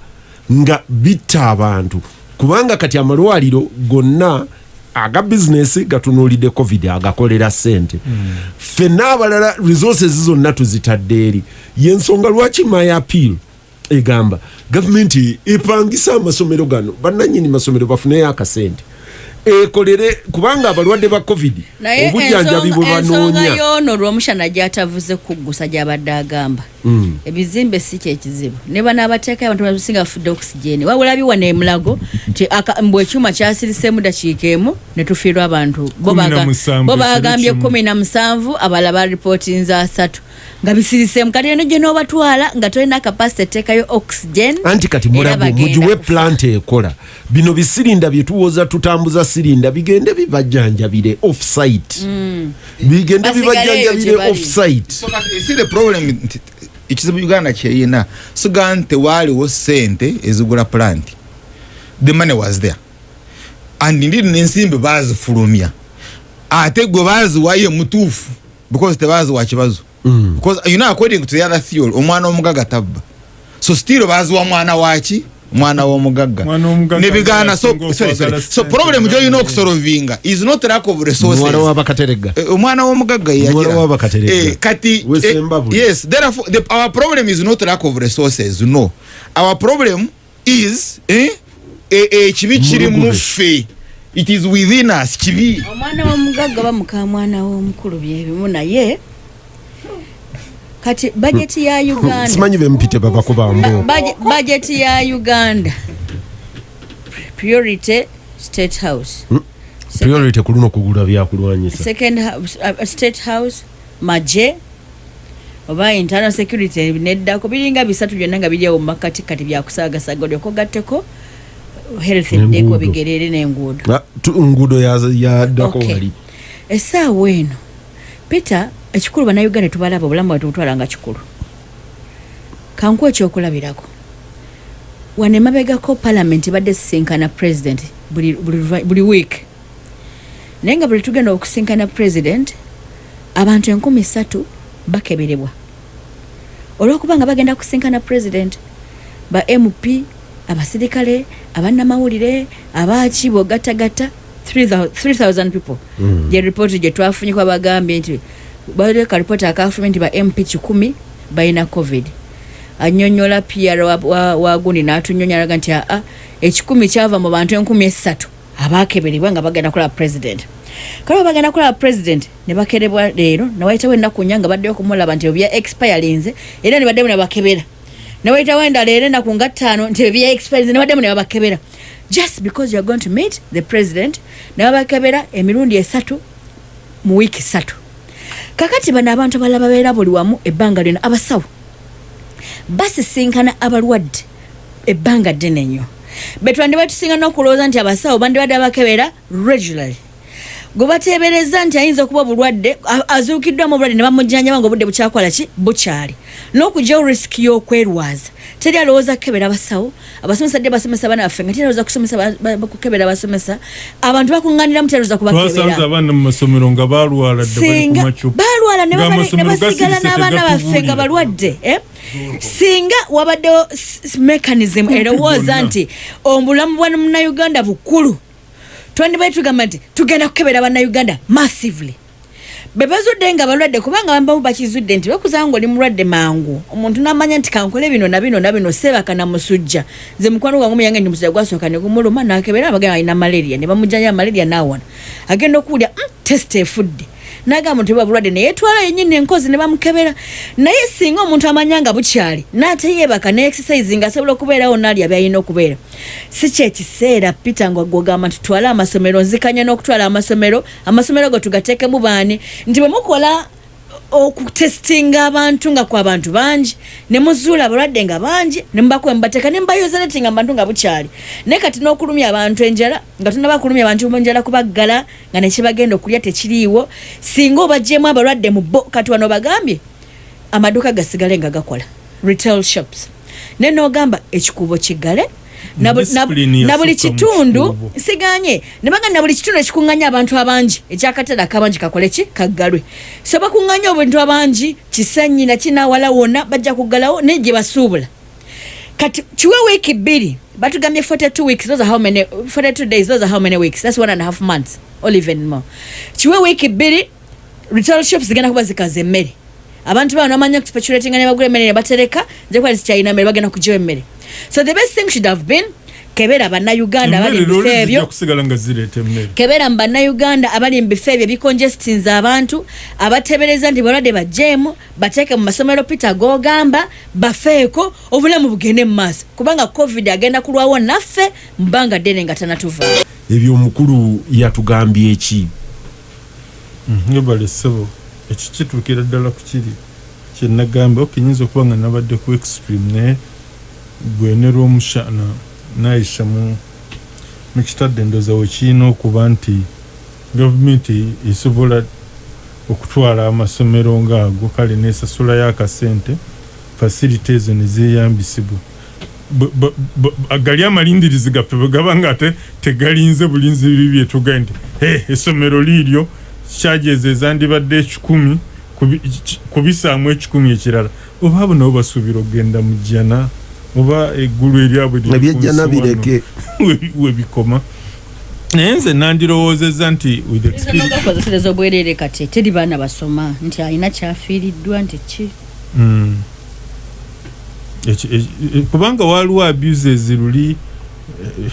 nga bitta abantu. Kubanga kati amalwaliro gonna aga bizinesi gatunuulidde covid agakolera ssente. Ffenna abalala resources zonna tuzitadde eri. Yensonga lwaki my appeal? Egamba gavumenti epangisa amasomero gano bannanyini masomero bafuneyo akasente ekolere kubanga abalwadde ba covid naye obujjanjabi bwe ensonga- ensonga banoonya y'ono olw'omushana gyatavuze kuggusa gyabadde agamba. Mm. Ebizimbe si kyekizibu ne banaabateekayo abantu basinga bafudde okisigeni wabula biwana emulago aka- mbwe ekyuma kyasiriseemu dakiika emu ne tufiirwa abantu. Bo bagambye kumi na musanvu abalala baripootinze asatu. Nga bisiriseemu kati eno gye n'obatwala nga tolina kapasite eteekayo oxygen anti kati mulago mugiwe plant ekola. Bino bisirinda byetuwoza tutambuza sirinda bigende bibajjanjabire offsite. Bigende Basigaleyo bibajjanjabire offsite ekizibu uganda kyeyina. Siga nti waaliwo sente ezigula plant. The money was there. And ndiri n'ensimbi baazifulumya. Ate gwe baaziwayo mutuufu because tebaziwa kibazo. Because you know according to the other theory omwana omugaga tabba. So still baziwa mwana waki mwana w'omugagga Mwana w'omugagga nebigaana so sorry, sorry. so problem nga gyolina mwe. okusolovinga is not lack of resources muwala w'abakaterega Eh, omwana w'omugagga Muwala yagira w'abakaterega. Eh, kati eh, yes therefore the, our problem is not lack of resources no our problem is eh, eh, eh, kibi kiri Mulugube. muffe it is within us kibi omwana w'omugagga bamuka mwana w'omukulu byebimu naye kati bajeti ya uganda. Simanyi bempite baba kubambo Baje- bajeti ya uganda. Priority state house. Priority kuluna okugula byakulwanyisa second house, uh, state house maje oba internal security neddako biringa bisatu byonna nga biryawo mumakati kati byakusagasaga olyoko gatteko health Enguudo. eddeko bigerere n'enguudo. Ah, ya- yaddako wali. Essaawa eno peter ekikulu bannayuganda tubalaba obulamu bwatu butwala nga kikulu. Kanku ekyokulabirako wano emabegako palamenti ebadde sisinkana president buli, buli, buli week. Naye nga buli tugenda okusinkana president abantu enkumi ssatu bakeberebwa. Olwokuba nga bagenda kusinkana president ba mp abasirikale abannamawulire abaaki bogattagatta 3000 people. Mm. gye ripooti gye twafunye kwa bagambye nti baleka ripooti akafulumye nti ba mp kikumi balina covid. Anyonyola pr wa- wa- wagundi n'atunyonyola alaga nti aa ekikumi kyava mu bantu enkumi esatu. Abakeberebwa nga bagenda kulaba president. Kale bagenda kulaba president ne bakerebwa leero newayitawo ennaku nya nga baddeyo kumulaba nti ebya expirinze era ne baddemu ne bakebera newayitawo endala era ennaku nga ttaano nti ebya expirinze ne baddemu ne babakebera. Just because youare going to meet the president ne babakebera emirundi esatu mu wiiki satu kakati bano abantu abalala babeera buli wamu ebbanga lyona abasawo basisinkana abalwadde ebbanga ddene nnyo. Betwandibwe tusinga n'okulowooza nti abasawo bandibadde abakebera regularly gwe bateebereza nti ayinza okuba obulwadde a- azuukiddwamu obulwadde ne bamujjanjaba nga obudde bukyakola ki? Bukyali. N'okugyawo risiki y'okwerwaza. Teri alowooza kukebera abasawo? Abasomesa dde basomesa abaana baffe? Nga teri alowooza kusomesa ba- ba- bakukebera abasomesa? Abantu bakuŋŋaaniramu teri alowooza twasanze kubakebera abaana mu masomero nga balwala ku singa macupa. balwala ne basigala n'abaana baffe nga balwadde eh? singa wabaddewo mechanism erowooza nti obulamu bwa munnayuganda bukulu twandibaye tugamba nti tugenda kukebera bannayuganda massively. Bebazudde nga balwadde kubanga bambamu bakizudde nti bakuzanga ngaoli mulwadde mangu omuntu namanya nti kankole bino na bino na bino sebaka namusujja. Nze mukwano gwange muyange ndi musajja gwasooka ne gumuluma nakebera abagenda alina malaria ne bamujjanja malaria nawona agenda okuwulya mm, test efudde nagamba nti bulwadde neyetwala yenyini enkozi ne bamukebera. Naye singa omuntu amanya nga bukyali naateyebaka ne exercise nga asobola okubeerawo nalya byalina okubeera. Si kyekiseera peter nga gwogamba nti tutwale amasomero nzikanya n'okutwala amasomero amasomero go tugateekemu baani? Nti bwe mukola okutestinga abantu nga kwa bantu bangi ne muzuula abalwadde nga bangi ne mubakuba mubateeka ne mubayoza neti nga mubantu nga bukyali. Naye kati n'okulumya abantu enjala nga tunaba kulumya abantu enjala kubaggala nga nekibagenda okulya tekiriiwo singa obaggyemu abalwadde mu bo kati wano bagambye amaduuka gasigale nga gakola. Retail shops. Naye n'ogamba ekikuubo kiggale na buli kitundu kikuubo. siganye. Ne bagamba na buli kitundu ekikuŋŋanya abantu abangi. Ekyakatale akabangi kakole ki? Kaggalwe. So bakuŋŋanya obuntu abangi kisanyi nakinawala wonna bajja kuggalawo naye gye basuubula. Kati kiwe wiiki bbiri batugambye 42 weeks those are how many 42 days those are how many weeks? That's one and a half months or even more. Kiwe wiiki bbiri retail shops zigenda kuba zikaza emmere. Abantu bano bamanya kupaculatinga ne bagula emmere ne batereka nze kuba zikyalina mmere bagenda kugiwa emmere so the best thing should have been kebera bannayuganda abali mu bifo ebyo. kebera mu bannayuganda abali mu bifo ebyo ebicongestinze abantu abatebereza nti balwadde bajeemu bateeke mu masomero peter gogamba bafeeko obulamu bugende mu maaso. Kubanga covid agenda kulwawo naffe mu bbanga ddene nga tanatuva. Ebyo omukulu yatugambye eki ngebale ssebo ekyo kituukira ddala ku kiri. Kyenagamba okinyinza okuba nga nabadde ku extreme naye gwenera omushana nayisa mu kitadde ndoza wekiina okuba nti gavumenti esobola okutwala amasomero ngaago kale nesasulayo akasente fasility ezo nezeyambisibwa gali amalindirizi gaffe bwe gaba nga ate tegalinze bulinzi biri byetugaye nti "Hey, essomero liiryo kyajeeza ezandibadde ekikumi kubi- ki- kubisaamu ekikumi ekirala. Oba abo nabo basuubira okugenda mu jjana oba eggulu eryabwe liri ku ebyejja nsi wano. nabireke we- webikoma naye nze nandirowoozezza nti with experience nogakozesereza obwerere kati teri baana basoma nti alina kyafiiriddwa nti ki Mm. Eki- eki- e- kubanga waliwo abuses luli eh,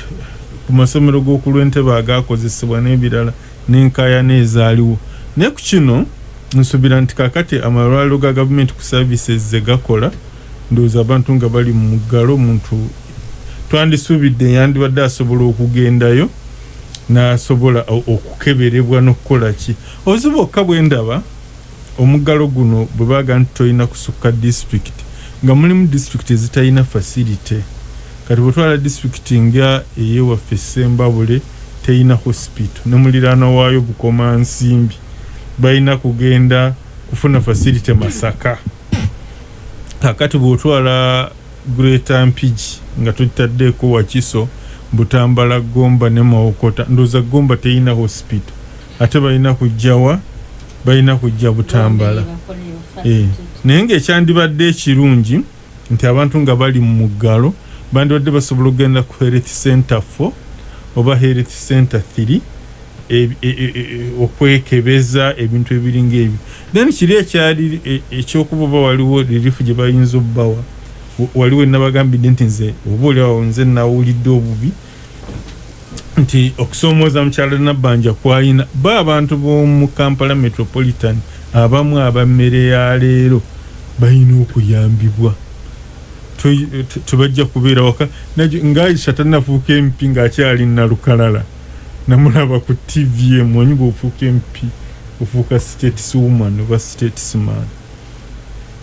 ku masomero g'okulwentebe agakozesebwa n'ebirala n'enkaayana ezaaliwo naye ku kino nsuubira nti kakati amalwaliro ga gavumenti ku services ze gakola ndowooza abantu nga bali mu muggalo omuntu twandisuubidde yandibadde asobola okugendayo n'asobola okukeberebwa n'okukola ki? Obuzibu bwokka bwe ndaba omuggalo guno bwe baga nti tolina kusukka disitulikiti nga mulimu disitulikiti ezitalina fasilite. Kati bwetwala disitulikiti nga eyewaffe sembabule teyina hospital ne muliraana waayo bukoma nsimbi balina kugenda kufuna fasilite masaka kakati bwotwala greater mpigi nga totaddeeko wakiso butambala gomba ne mawokota ndowooza gomba teyina hospital ate balina kujjawa balina kujja butambala. Eh, naye ngaekyandibadde ekirungi nti abantu nga bali mu muggalo bandibadde basobola okugenda ku health center 4 oba health center 3 e- e- e- e- okwekebeza ebintu ebiringa ebyo then kiri ekyali e- ekyokuba oba waliwo relief gye bayinza obbawa. Wa- waliwo enabagambidde nti nze oba oliawo nze nawulidde obubi. Nti okusoomooza mukyala nabbanja kwayina ba abantu b'omu kampala metropolitan abamu abammere ya leero balina okuyambibwa. Tebajja kubeera waka. Ng'aisha tannafuuka empi ng'akyali nalukalala namulaba ku tv emwanyi bw'ofuuka empi ofuuka stateswoman oba statesman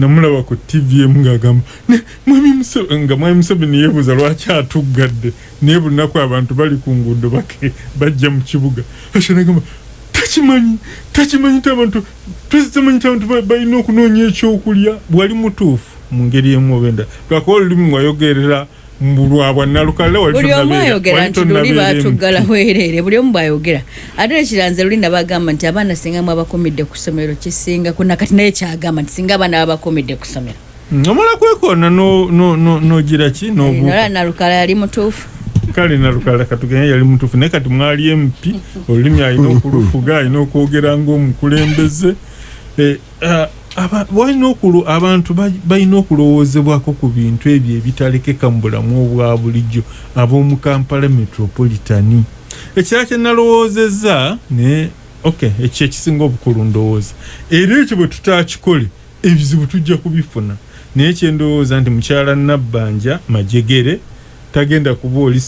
namulaba ku tv emu ng'agamba "Ne- mwami Muse- nga mwami museveni yeebuuza lwaki atuggadde naye buli lunaku abantu bali ku nguudo bake bajja mu kibuga asha nagamba takimanyi takimanyi ti abantu takimanyi ti abantu ba- balina okunoonya ekyokulya bwali mutuufu mu ngeri emu oba endala lwakuba olulimi mwayogerera mbulwabwa nalukalala wali buli omu ayogera nti luli batuggala bwereere buli omu bwayogera. Ate ekiranze luli nabagamba nti abaana singa mwabakomidde ku ssomero kisinga kuna kati naye kyagamba nti singa abaana babakomidde ku ssomero. Mm, omala no- nogira ki? Nola nobuuka. nalukala yali mutuufu. Kale nalukala katugenya yali mutuufu naye kati mwali empi olulimi alina okulufuga alina okwogera ngaomukulembeze Eh, ah, walina okulu- abantu ba- balina okulowoozebwako ku bintu ebyo ebitalekeka mu bulamu obwa bulijjo ab'omu kampala metropolitani ekirala kye nalowoozezza ne ok ekyo ekisinga obukulu ndowooza. Era ekyo bwe tutakikole ebizibu tujja kubifuna. Naye kyendowooza nti mukyala nabbanja majegere tagenda kuba oli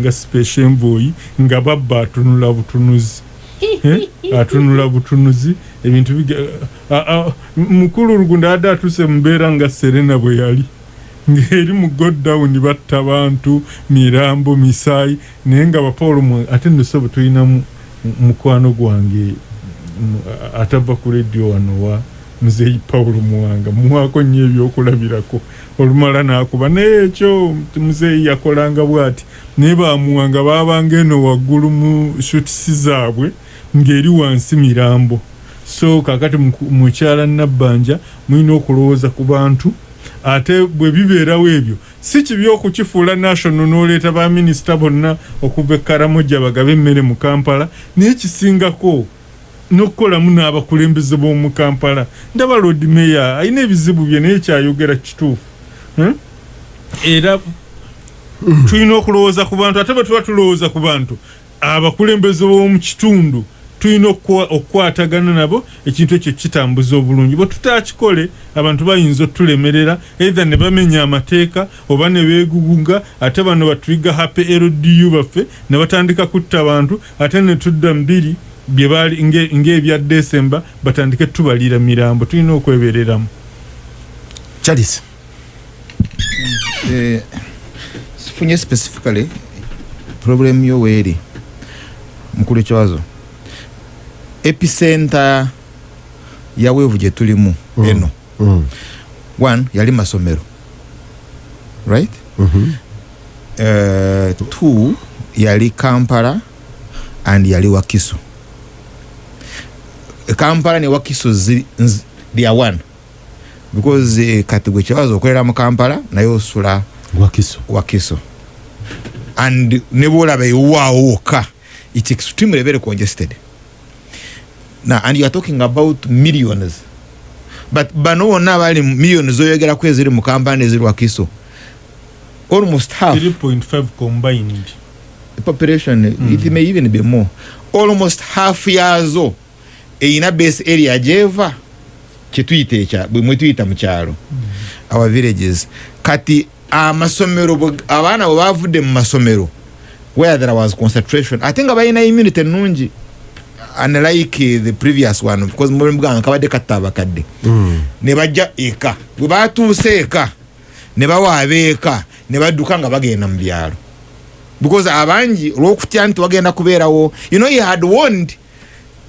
nga special envoyi nga babba atunula butunuzi. Eh? atunula butunuzi ebintu biga- mukulu lugunda adde atuse mubeera nga serena bwe yali. Ng'eri mu goddown batta bantu mirambo misaayi naye nga bapawulo mu- ate nosobe tulinamu mukwano gwange atava ku rediyo wano wa muzeeyi pawulo muwanga. Muwaako nnyo ebyokulabirako. Olumala n'akuba. Naye ekyo muzeeyi yakolanga bw'ati. Naye bamuwanga baabanga eno waggulu mu shutisi zaabwe ng'eri wansi mirambo so kakati mukyala nabbanja mulina okulowooza ku bantu ate bwe bibeerawo ebyo si kibi okukifuula national n'oleeta baminisita bonna okuva e karamoja bagabe emmere mu kampala naye kisingako n'okukolamu n'abakulembeze b'omu kampala ndaba lord meya alina ebizibu bye naye kyayogera kituufu Hmm? era tulina okulowooza ku bantu ate bwe tuba tulowooza ku bantu abakulembeze b'omu kitundu tulina okukwa- okukwatagana nabo ekintu ekyo kitambuza obulungi. Bwe tutakikole abantu bayinza otulemerera eitha ne bamenya amateeka oba ne beegugunga ate bano batuyiga hape ldu baffe ne batandika kutta abantu ate ne tudda mbiri bye baali nge- ng'ebya desemba batandike tubalira mirambo tulina okwebereramu charles. Eh, sifunye specifically problem yo weeri mukulu ekiwazo epicenter ya weevu gye tulimu Mm. eno. Mm. one yali masomero. Right? Mhm. uh, two yali kampala and yali wakiso. Kampala ne wakiso they are one. Because eh, kati gwe kibazo okolera mu kampala naye osula wakiso. Wakiso. And ne bwolaba ewaawoka it's extremely very congested. now and you are talking about millions but bano bonna abali millions zoyogeraku eziri mu kampani eziri wakiso almost half. 3.5 combined. The population it may even be more. Almost half yazo. Eyina base area gyeva. Kyetuyita ekya bwe mwe tuyita mu kyalo. Our villages. Kati amasomero abaana bwe bavudde mu masomero where there was concentration. Ate nga balina immunity ennungi unlike the previous one because mulimu bwange kabadde katta abakadde. Ne bajja eka. Bwe batuuse eka ne bawaaba eka ne badduka nga bagenda mu byalo. Because abangi olwokutya nti wagenda kubeerawo you know he had warned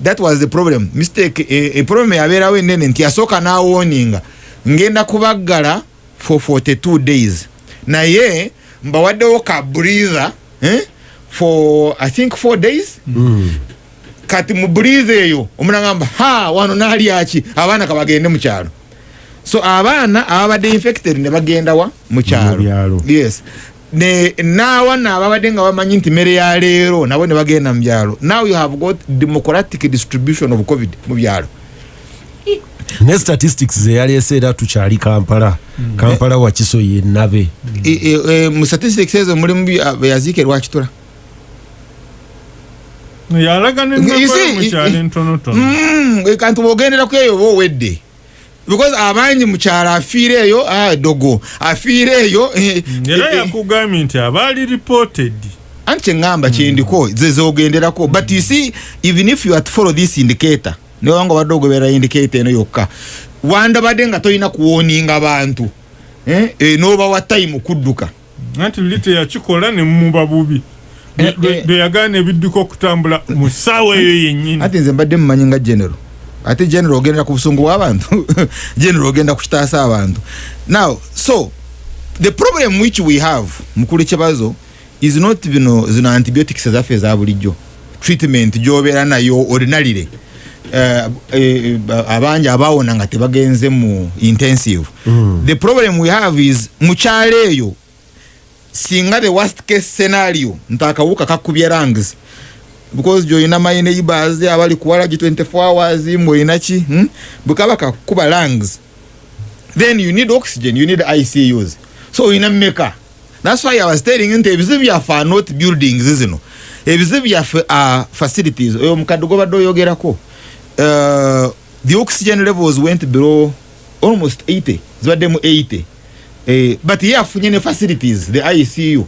that was the problem. Mistake e, e problem yabeerawo enene nti yasooka n'awoninga ngenda kubaggala for 42 days. Naye mbawaddewo ka breather eh? for i think 4 days kati mu breathe eyo omuna ngamba ha wano nalyaki abaana kabagende mu kyalo. So abaana ababadde infected ne bagenda wa? Mu Mu byalo. kyalo yes. Ne naawana ababadde nga bamanyi nti mmere ya leero nabo ne bagenda mu byalo. Now you have got democratic distribution of covid mu byalo. Ne statistics zeyaleese era tukyali kampala. Kampala wakiso yennabe E- e- e, mu statistics ezo mulimu beyaziike lwakitula yalaga You see, nenakola mukyalo entonotono Mm, e, kanti bwogenderaku eyo oba owedde because abangi mukyalo afiire eyo ah, dogo afiire eyo eh, era eh, yakugambye nti abaali reported anti kyeŋŋamba kyendiko ze zogenderako. But you see even if you are to follow this indicator newanga obadde ogobera indicator eno yokka wandabadde nga tolina kuwoninga bantu eh, eh, n'obawa time kudduka. Anti luli teyakikola nemuba bubi Eh, eh. lwe yagaana ebidduka okutambula mu ssaawa eyo yennyini. Ati nze mbadde mumanyi nga general. Ate general ogendera ku busungu bw'abantu general ogenda kukitaasa abantu. Now so the problem which we have mukulu kibazo is not bino zino antibiotics ezaffe eza bulijjo. Treatment gyobeera nayo ordinarily. Eh, abangi abawona nga tebagenze mu intensive. The problem we have is mukyalo eyo singa the worst case scenario nti akawuka kakubye lungs. Because gyoyina my neighbors abali kuwala gi 24 hours mwoyina ki hmm? bwekaba kakuba lungs. Then you need oxygen you need icus so oyina mmeka. Thats why i was telling nti ebizibu byaffe are not buildings zino. Ebizibu byaffe are facilities. Oyo omukadde gobadde oyogerako uh, the oxygen levels went below almost 80 zibaddemu 80 Eh, but ye afunye ne facilities the icu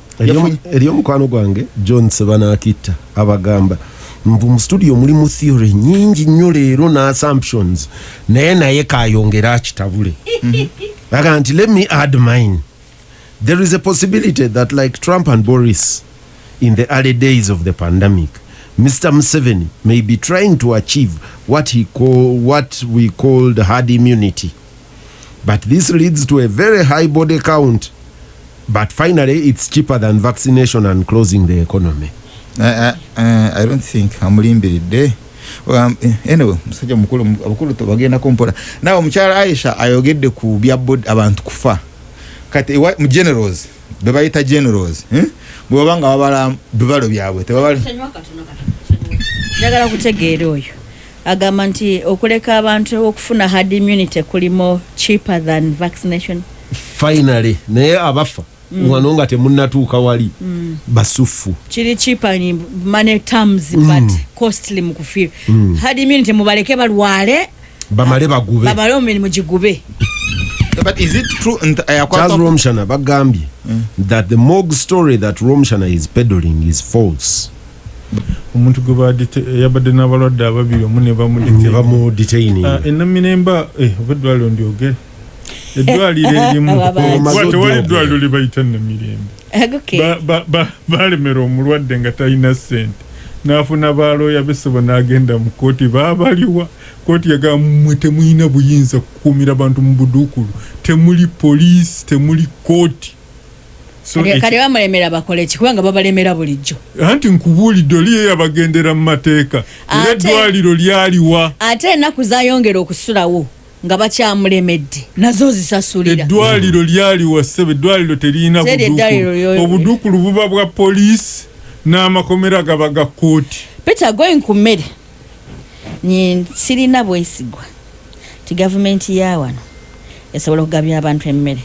eri omukwano gwange john sebanakitta abagamba nvu mu studio mulimu theory nyingi nnyo leero n'assumptions naye naye kayongera akitabule. Aga nti let me add mine. There is a possibility that like trump and boris in the early days of the pandemic mr museveni may be trying to achieve what he call what we called hard immunity but this leads to a very high body count. But finally it's cheaper than vaccination and closing the economy. Uh, uh, uh, I don't think amulimbiridde um, anyway musajja mukulu abakulu tebagendako mpola nawe omukyala aisha ayogedde ku bya bod abantu kufa. Kati mu generals bebayita generals eh? bwebaba nga babala bibalo byabwe tebabali njagala kutegeera oyo agamba nti okuleka abantu okufuna hard immunity kulimu cheaper than vaccination. Finally naye abafa wano nga temunnatuuka wali basufu. Kiri cheaper in money terms but costly mu kufiira hard immunity mubaleke balwale bamale bagube. babale omumirimu gigube but is it true nti charles romshana bagambye that the morgue story that romshana is peddling is false omuntu yabadde n'abalwadde ababiri omu ne ne bamudite bamudetaininga enamiremba oba eddwaliro ndyogere? Eddwaliro erimu. Tewali eddwaliro libayita namirembe okay. Ba- ba- ba- balemera omulwadde nga talina sente n'afuna balooya besebo n'agenda mu kooti baabaliwa. Kooti yagamba mmwe temulina buyinza kukuumira bantu mu buduukulu. Temuli poliisi temuli kooti so Kale- bamulemera bakole ki? Kubanga babalemera bulijjo. Anti nkubuulidde oli ye yabagendera mu mateeka. Era eddwaliro lyaliwa ate ennaku zayongera okusulawo nga bakyamulemedde nazo zisasulira. Eddwaliro lyali wasebe eddwaliro buduukulu obuduukulu buba bwa poliisi n'amakomera gaba ga kooti peter going ku mmere. Sirina bwesigwa. Ti gavumenti ya wano esobola okugabya abantu emmere.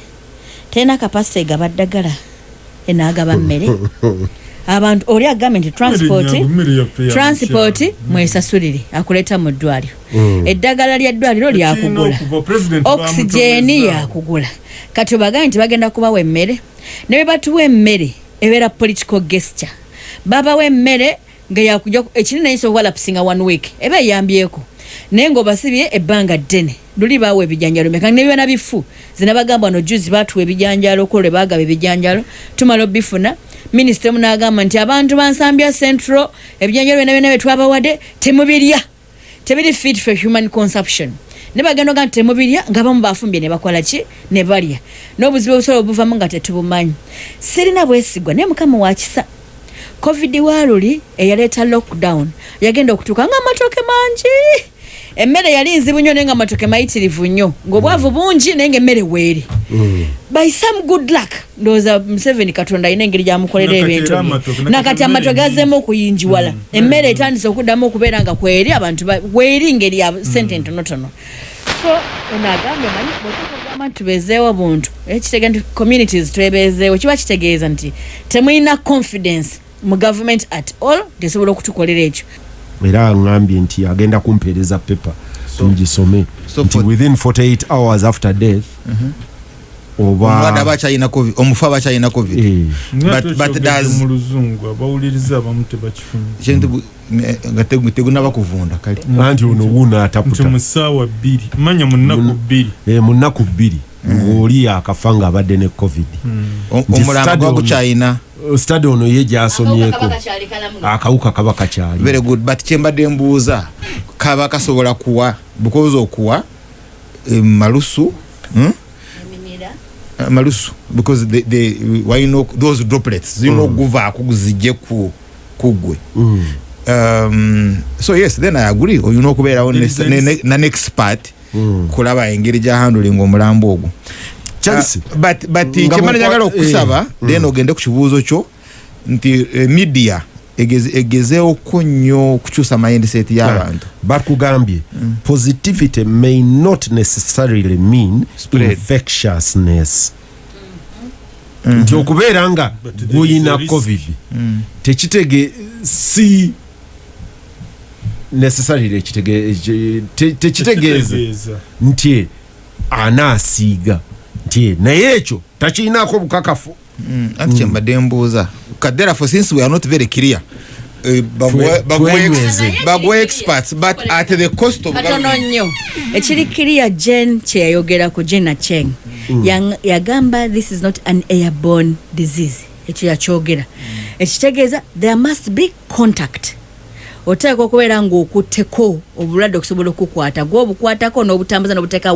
Terina kapasite egaba ddagala enaagaba mmere. Abantu oli agambye nti transport mwesasulire akuleeta mu ddwaliro. Eddagala ly'eddwaliro lyakugula. Tekirina okuva, President okisigeni yakugula. Kati obagambe nti bagenda kubawa emmere ne bwe batuwa emmere ebeera political gesture. Babawa emmere nga yakujja ekinene yinza okuba lapisinga one week eba eyambyeko naye ng'obasibye ebbanga ddene. Luli baawa ebijanjalo meka nebyona bifu. Zina bagamba no juzi batuwa ebijanjalo ko lwe bagaba ebijanjalo tumala obifuna. Minisita emu n'agamba nti abantu bansambya central ebijanjalo byona byona byetwabawadde temubirya. Tebiri fit for human consumption. Ne bagenda oga nti temubirya nga bamu bafumbye ne bakola ki? Ne balya. N'obuzibu obusobola obuvamu nga tetubumanyi. Sirina bwesigwa naye mukama wakisa covid waluli eyaleeta lockdown. Yagenda okutuuka nga amatooke mangi emmere yali nzibu nnyo naye nga amatooke mayitirivu nnyo ng'obwavu bungi naye ngaemmere weeri. By some good luck ndowooza museveni katonda alina engeri gyamukolera ebintu nakati nakati amatooke emmere gazeemu okuyinjiwala. Emmere etandise okuddamu okubeera nga kweri abantu ba- weeri ngeri ya sente entonotono so ono agambye manyi bwetugamba nti tubeezeewo buntu ekitegeeza nti communities twebeezeewo kiba kitegeeza nti temulina confidence mu government at all tesobola okutukolera ekyo era aŋambye nti agenda kumpeereza pepa ngisome so nti within 48 hours after death omulwadde aba oba akyalina covid omufu aba akyalina covid. Eh, tegunaba kuvunda kale. Anti ono wuuna ataputa. Manya mu nnaku bbiri Ng'oli akafa ng'abadde ne covid. Nti omulambo ono- gukyayina stade ono ye gyasomyeko akawuka kaba kakyali very good. But kyembadde mbuuza kaba kasobola kuwa? Because okuwa eh, malusu? Hmm? Uh, malusu. Because the, the, wayino those droplets zirina okuguvaako zijje ku kugwe. Mm. um, so yes then i agree. Olina okubeerawo is ne- ne- Mm. kulaba engeri gya handling omulambo ogwo. Charles, Uh, but kyemana njagala okusaba eh, then ogende ku kibuuzo kyo nti eh, media egeze- egezeeko nnyo okukyusa mindset y'abantu. Bakugambye positivity may not necessarily mean infectiousness. Nti okubeera nga guyina covid tekitege si necessarily ekitege- eki- te- tekitegeeza nti anaasiiga nti naye ekyo takiinaako bukakafu. Mm, anti kyembadde mbuuza. Kaderafo since we are not very clear eh, bagwe- experts but at the cost of katono nnyo. Ekiri kiriya jen kyeyayogerako jen acheng Yang- yagamba this is not an airborne disease ekyo yakyogera. Ekitegeeza there must be contact oteeka okubeera ng'okutteko obulwadde okusobola okukwata gwobukwatako n'obutambuza n'obuteeka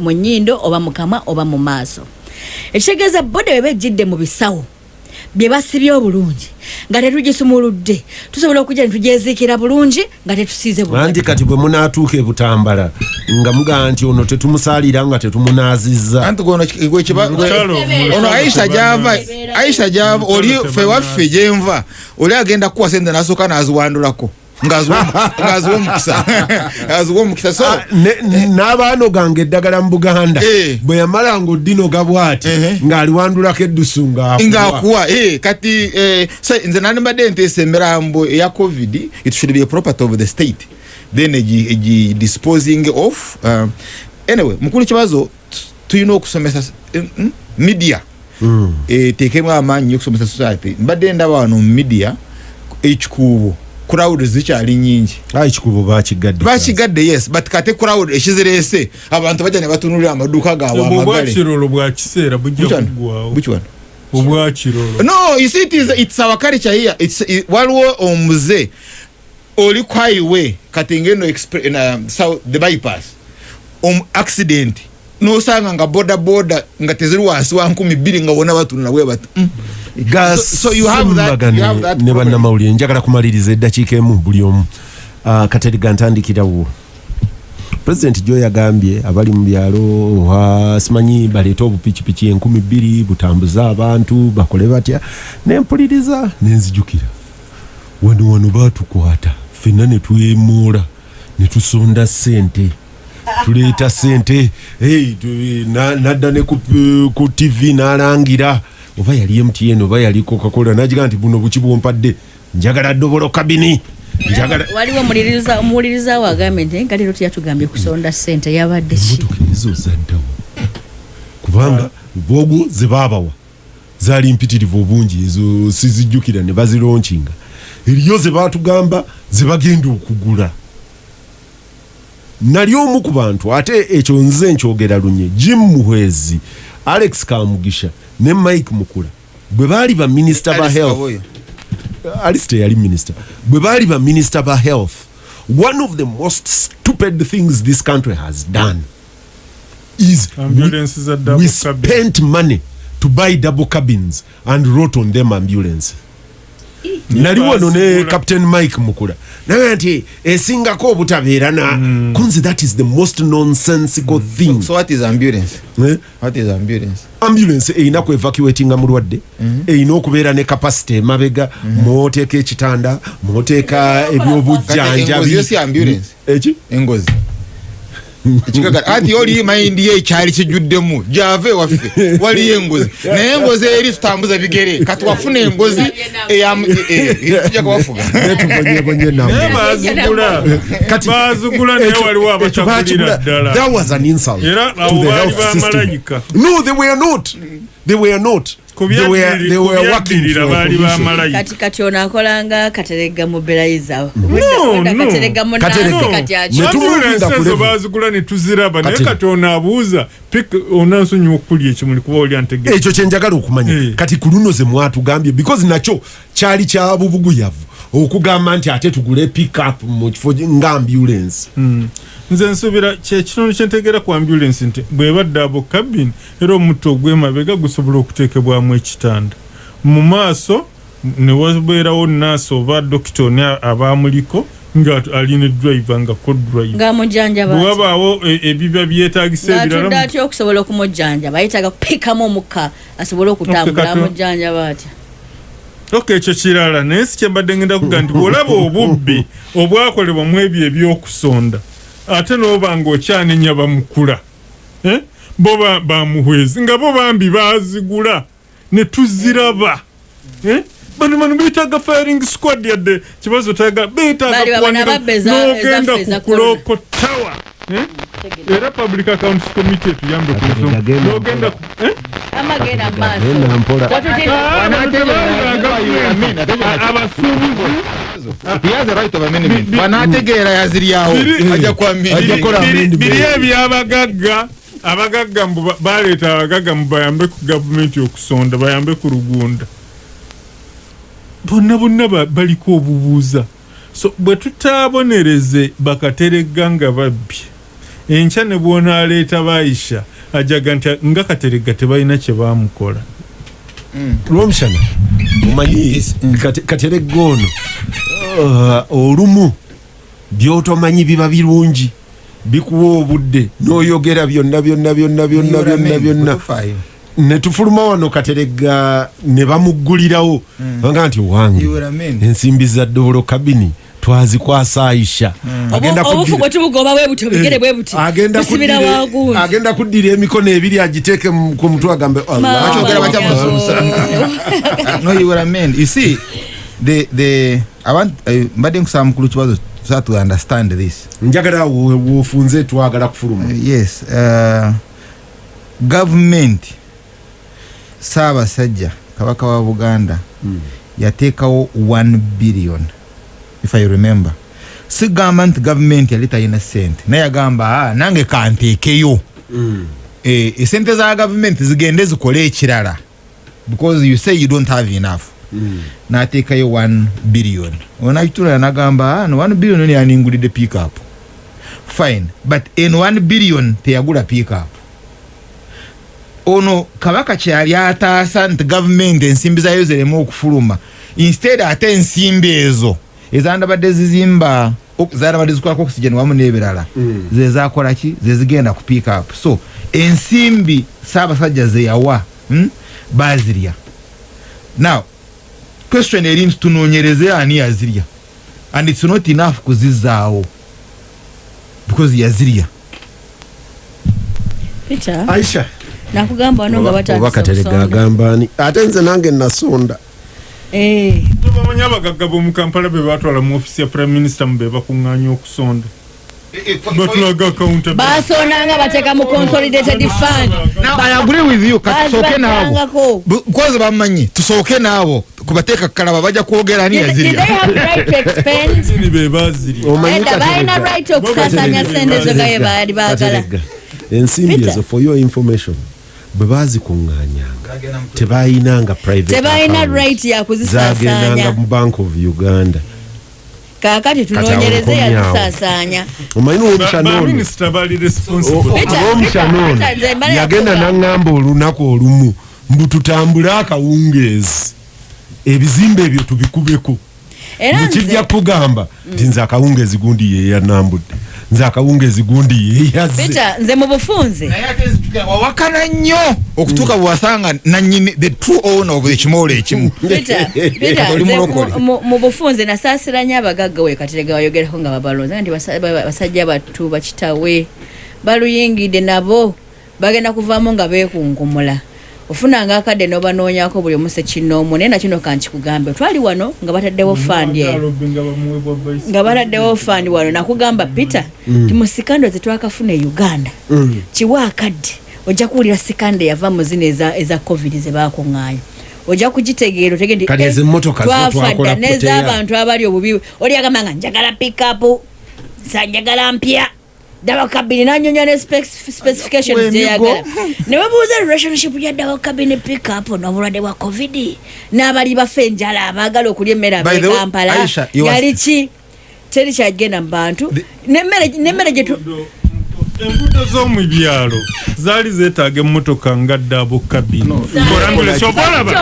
mu nnyindo oba mu kamwa oba mu maaso. Ekitegeeza bode bwe bejjidde mu bisawo bye basibye obulungi. Nga tetugisumuludde tusobola okujja ne tugyeziikira bulungi nga tetusiize bulungi. Anti kati bwe munaatuuka ebutambala nga mugamba nti ono tetumusalira nga mukyalo ono aisha gyava aisha gyava oli fe waffe gyenva oli agenda kukuwa sente nasooka naziwandulako ng'aziwa omukisa aziwa omukisa so Ah, ne- n'abaanoganga eddagala mu buganda Eh. bwe yamala nga oddinoga bwati Ehe. ng'aliwandulako eddusu ngaakuwa eh, kati eh, nze nandibadde nteesa emirambo eya covid it should be a property of the state. Then egi- egi disposing of uh, anyway mukulu kibazo tulina okusomesa eh, mm, media. Mm. eteekemu amaanyi okusomesa society. Mbadde ndaba wano mu media ekikuubo crowd zikyali nyingi. Ekikubo bakigadde bakigadde yes but kate crowd ekizireese abantu bajja ne batunulira amaduuka gaabwe obwo amagale. obwakirolo bwa kiseera bujja kuggwawo obwakirolo. No you see it is it's our culture here. It's it, waliwo omuze oli ku highway kati ngeno the bypass. Om accident. Nosanga nga boda boda nga teziri wansi wa nkumi bbiri nga wona batunula bwe bati mm. So- so you have that- you have that ne bannamawulire. Njagala kumaliriza eddakiika emu buli omu. Ah, kateriga ntandikirawo pulezidenti gyo yagambye abali mu byalo simanyi baleete obupikipiki enkumi bbiri butambuze abantu bakole batya? Nempuliriza nenzijukira wano wano batukwata fenna ne twemuula ne tusonda sente tuleeta sente hey, na- nadda ne ku, ku tv n'alangira oba yali mtn oba yali coca-cola nagiga nti buno buki bwompadde? Njagala dobolo kabini. Waliwo omuwuliriza we agambye nti nga leero teyatugambye kusonda sente yabadde ki ezo zaddawo kubanga bwogo ze baabawa zaali mpitirivu obungi ezo sizijjukira ne bazironkinga. Eriyo ze baatugamba ze bagenda okugula. Nali omu ku bantu ate ekyo nze nkyogera lunye jim muhwezi alex kamugisha ne mike mukula. Bwe baali baminisita ba health. Alice teyali minisita bwe baali baminisita ba health one of the most stupid things this country has done is we, double we spent money to buy double cabins and wrote on them ambulance nali wano ne captain mike mukula. Naye nti esingako obutabeera na kunze that is the most nonsensical thing. So what is ambulance? Eh? what is ambulance? Ambulance erina ku evacuatinga mulwadde erina okubeera ne capacity emabega mwoteeka ekitanda mwoteeka Kati engozi ebyobujjanjabi eki? Engozi ekikagala ati oli mayindi ye ekyali kijjuddemu gyava ewaffe waliyo engozi. Naye engozi eri tutambuza bigere kati wafuna engozi tujja naye waliwo ddala. Era abo baali bamalayika. no they were not. They were not Baali bamalayika kati kati ono akolanga katerega mu belayiza No, no. katerega mu Katerega. nansi kati Ne akyo tu- ambulance Tumulinda ku ezo level. bazigula ne tuziraba. Naye Kati- ono abuuza pik- onansonyiwa okulya ekimuli kuba oli antegeka ekyo kyenjagala okumanya. Eh. kati ku luno ze mwatugambye because nakyo kyali kya bubuguyavu okugamba nti ate tugule pickup mu kifo nga ambulance nze nsuubira kyekitundu kyentegeera ku ambulance nti bwebadde abo kabin era omutto ogw'emabega gusobola okuteekebwamu ekitanda. Mu maaso ne wabeerawo naasi oba dokita oni abamuliko nga alina edriva nga kodrive ngaamujjanjaba bwe wabaawo e- ebiba byetagisa ebirala atya okusobola okumujjanjaba? Yetaaga kupikamu omukka asobole okutambula amujjanjaba atya? Ok ekyo kirala. Naye si kyembadde ngenda kuga nti bwolaba obubbi obwakolebwa mu ebyo ebyokusonda ate n'oba ng'okyanenya bamukula eh? bo ba- bamuhwezi nga bo bambi bazigula ne tuziraba eh? bano bano beetaaga firing squad yadde kibazo taga beetaaga Bali bano kuwanira n'ogenda eza kukulokotawa eh? Era public accounts committee etuyambe ku Agenda- n'ogenda amagenda abasuubuzi banategeera yaziryawo. Ajja kwamini Ajja kukola Biri- amendment. biri ebyabagagga abagagga mbu ba- baleeta abagagga mbu bayambe ku gavumenti okusonda bayambe ku lugunda. Bonna bonna ba- baliko obubuuza. So bwe tutaabonereze bakateregga nga babbye enkya ne bwonaaleeta baayisha ajaga nti nga kateregga tebalina kye baamukola lwomushana omanyi kate- kateregga ono uh, olumu byotomanyi biba birungi bikuwa obudde n'oyogera byonna byonna byonna byonna byonna byonna. ne tufuluma wano kateregga ne bamuggulirawo. Nga nti owange ensimbi za dobolo kabini twazikwasa aisha. Agenda obufu bwe tubugoba bwe butyo bigere bwe buti. Kuddira- wagundi. agenda kuddira emikono ebiri agiteeke ku mutwe agambe mbadde nkusaba mukulu kibazo so to understand this. Njagala wo- wofunze twagala kufuluma. Uh, yes uh, government saabasajja kabaka wa buganda yateekawo 1 billion if i remember. Sigamba nti gavumenti yali talina sente naye yagamba "Ah, nange kanteekeyo esente za gavumenti zigende zikole ekirala because you say you don't have enough. N'ateekayo 1 billion. Onakitula nagamba "Ah, no 1 billion ni yaningulidde pickup fine. But en 1 billion teyagula pickup ono kabaka kyali ataasa nti gavumenti ensimbi zayo zireme okufuluma instead ate ensimbi ezo ezandabadde zizimba ok- zaraba nezikolako oxygen wamu n'ebirala. Zezakola ki? Zezigenda ku pick up. So ensimbi saabasajja zeyawa hmm, bazirya now question eri nti tunoonyereze ani yazirya? And its not enough kuzizaawo because yazirya. Peter? Aisha. Nakugamba wano nga oba batandise katerega okusonda. agamba ani? Ate nze nange nasonda bamanyi abagagga b'omu kampala be batwala mu ofisi ya prime minister mu be bakuŋŋaanya okusonda. Batulaga akawunta basondanga bateeka mu consolidated fund. Now, I agree with you kati tusooke naabo kwanza bamumanyi tusooke naabo kubateeka kalaba bajja kwogera ani Did- did they yazirya? Have right okusaasanya sente zo gaye baali baagala ensimbi ezo for your information bwe bazikuŋŋaanyanga tebayinanga account. right ya zagendanga kuzisaasanya mu bank of uganda. Kaakati Kati awo tunoonyereze nkomyawo. yazisaasanya omanyi mbala yagenda naŋŋamba olunaku olumu mbu tutambule akawungeezi. Ebizimbe ebyo tubikubeko nekijja kugamba nti nze akawungeezi gundi yeyanambudde nze akawungeezi gundi yeyazze peter nze mu bufunze. Wawakana nnyo. Okutuuka bwewasanga nanyini the true owner of ekimoola ekimu. Mu- bufunze nasaasira nnyo abagagga we katerega bayogerako nga babalonza nti basa- ba- basajja battu bakitawe baluyingidde nabo bagenda kuvaamu nga beekunkumula ofunanga akadde n'obanoonyako buli omu sekinoomu naye nakino kankikugambe twali wano nga bataddewo fandi eyo nga baladdewo fandi wano nakugamba peter ti mu sikando zetwakafuna e uganda kiwa akadde ojja kuwulira sikando eyava mu zino eza, covid zebakuŋŋaanya ojja kugitegeera otege nti Kale eh, n'ez'abantu abali obubi oli agamba nga njagala pikapu sa njagala mpya ddawa kabini nanyonya ne spec- specifications Wemigo. gyeyagala ne webuuza relationship ya ddawa kabini pikapu n'obulwadde bwa covid. N'abali bafa enjala abaagala okulya emmere abekampala yali ki? Teri kyagenda mu bantu. N'emmere n'emmere gye tu- enguudo z'omu byalo zaali zeetaaga emmotoka nga ddaabo kabini.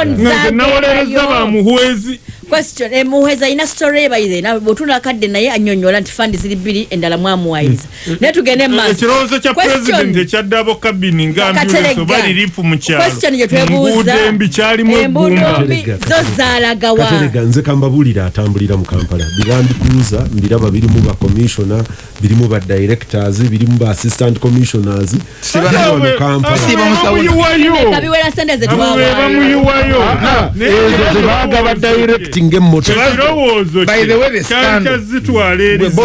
Nze nawolereza bamuhwezi question emuheza alina story ebayize bwotuna akadde naye anyonyola nti fandi ziri bbiri endala mwamuwayiza naye tugende mu maaso. ekirowoozo kya Question- pulezidenti ekya ddaabo kabini nga ambulensi Katerega. oba lirifu mu kyalo. Question gye twebuuza. Nguudo embi kyalimu embuudo ebbumba mbi zo zaalagawa. Katerega nze kambabuulira atambulira mu kampala. Birambikuuza mbiraba birimu bakomishona birimu badirectors birimu ba assistant commissioners. Siba- Biri wano kampala. Siba musawuna. bamuyiwayo kabiwera sente ze abo be twawa bamuyiwayo ezo zebaagaba directing emmotoka ekirowoozo By the way, the scandal-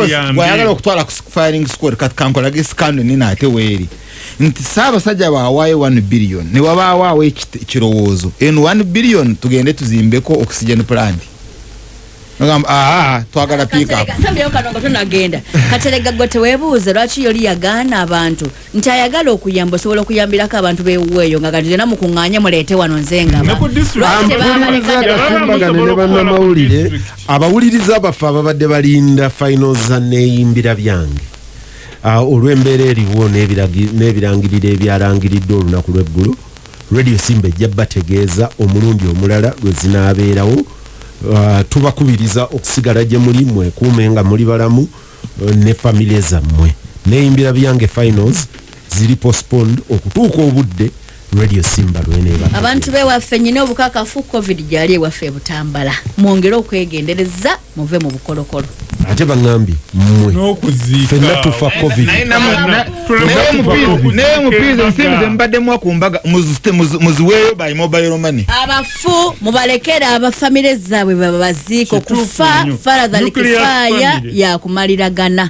ziyambe bw'ayagala okutwala ku firing squad kati kankolage sikando nina ate weeri. Nti saabasajja bawaayo 1 billion ne wabaawo ekit- ekirowoozo. Eno 1 billion tugende tuzimbeko oxygen plant agamba aa twagala sambyeyo kano nga tonagenda. Katerega gwe teweebuuze lwaki yoli yagaana abantu? Nti ayagala okuyamba osobola okuyambirako abantu bewuweeyo nga kati zena mukuŋŋaanye muleete wano nze nga Ne ku district. mpuliriza Abaana agakumbagane ne bannamawulire. Abawuliriza baffe ababadde balinda final za neeyimbira byange. Ah, olw'embeera eriwo n'ebirangiriro ebyalangiridde olunaku lw'eggulo radio simba ejja bategeeza omulundi omulala lwe zinaabeerawo tubakubiriza okusigala gye muli mwekuume nga muli balamu eh, ne famire zammwe. Neeyimbira byange finals ziri postponed okutuuka obudde radio simba abantu bewaffe nyina obukakafu covid gyali ewaffe ebutambala mwongere okwegendereza muve mu bukolokolo ate baŋŋambye mmwe n'okuziika ffenna tufa covid naye namu- na- Tuleme naye kuva omupiizi- ku naye omupiizi kuziika ensimbi zembaddemu kumbaga muzite- muzi- muziweeyo by mobile money abafu mubalekere abafamire zaabwe babaziike Kituufu okufa nnyo. faradhaliki Nuclear faaya family. yakumaliragana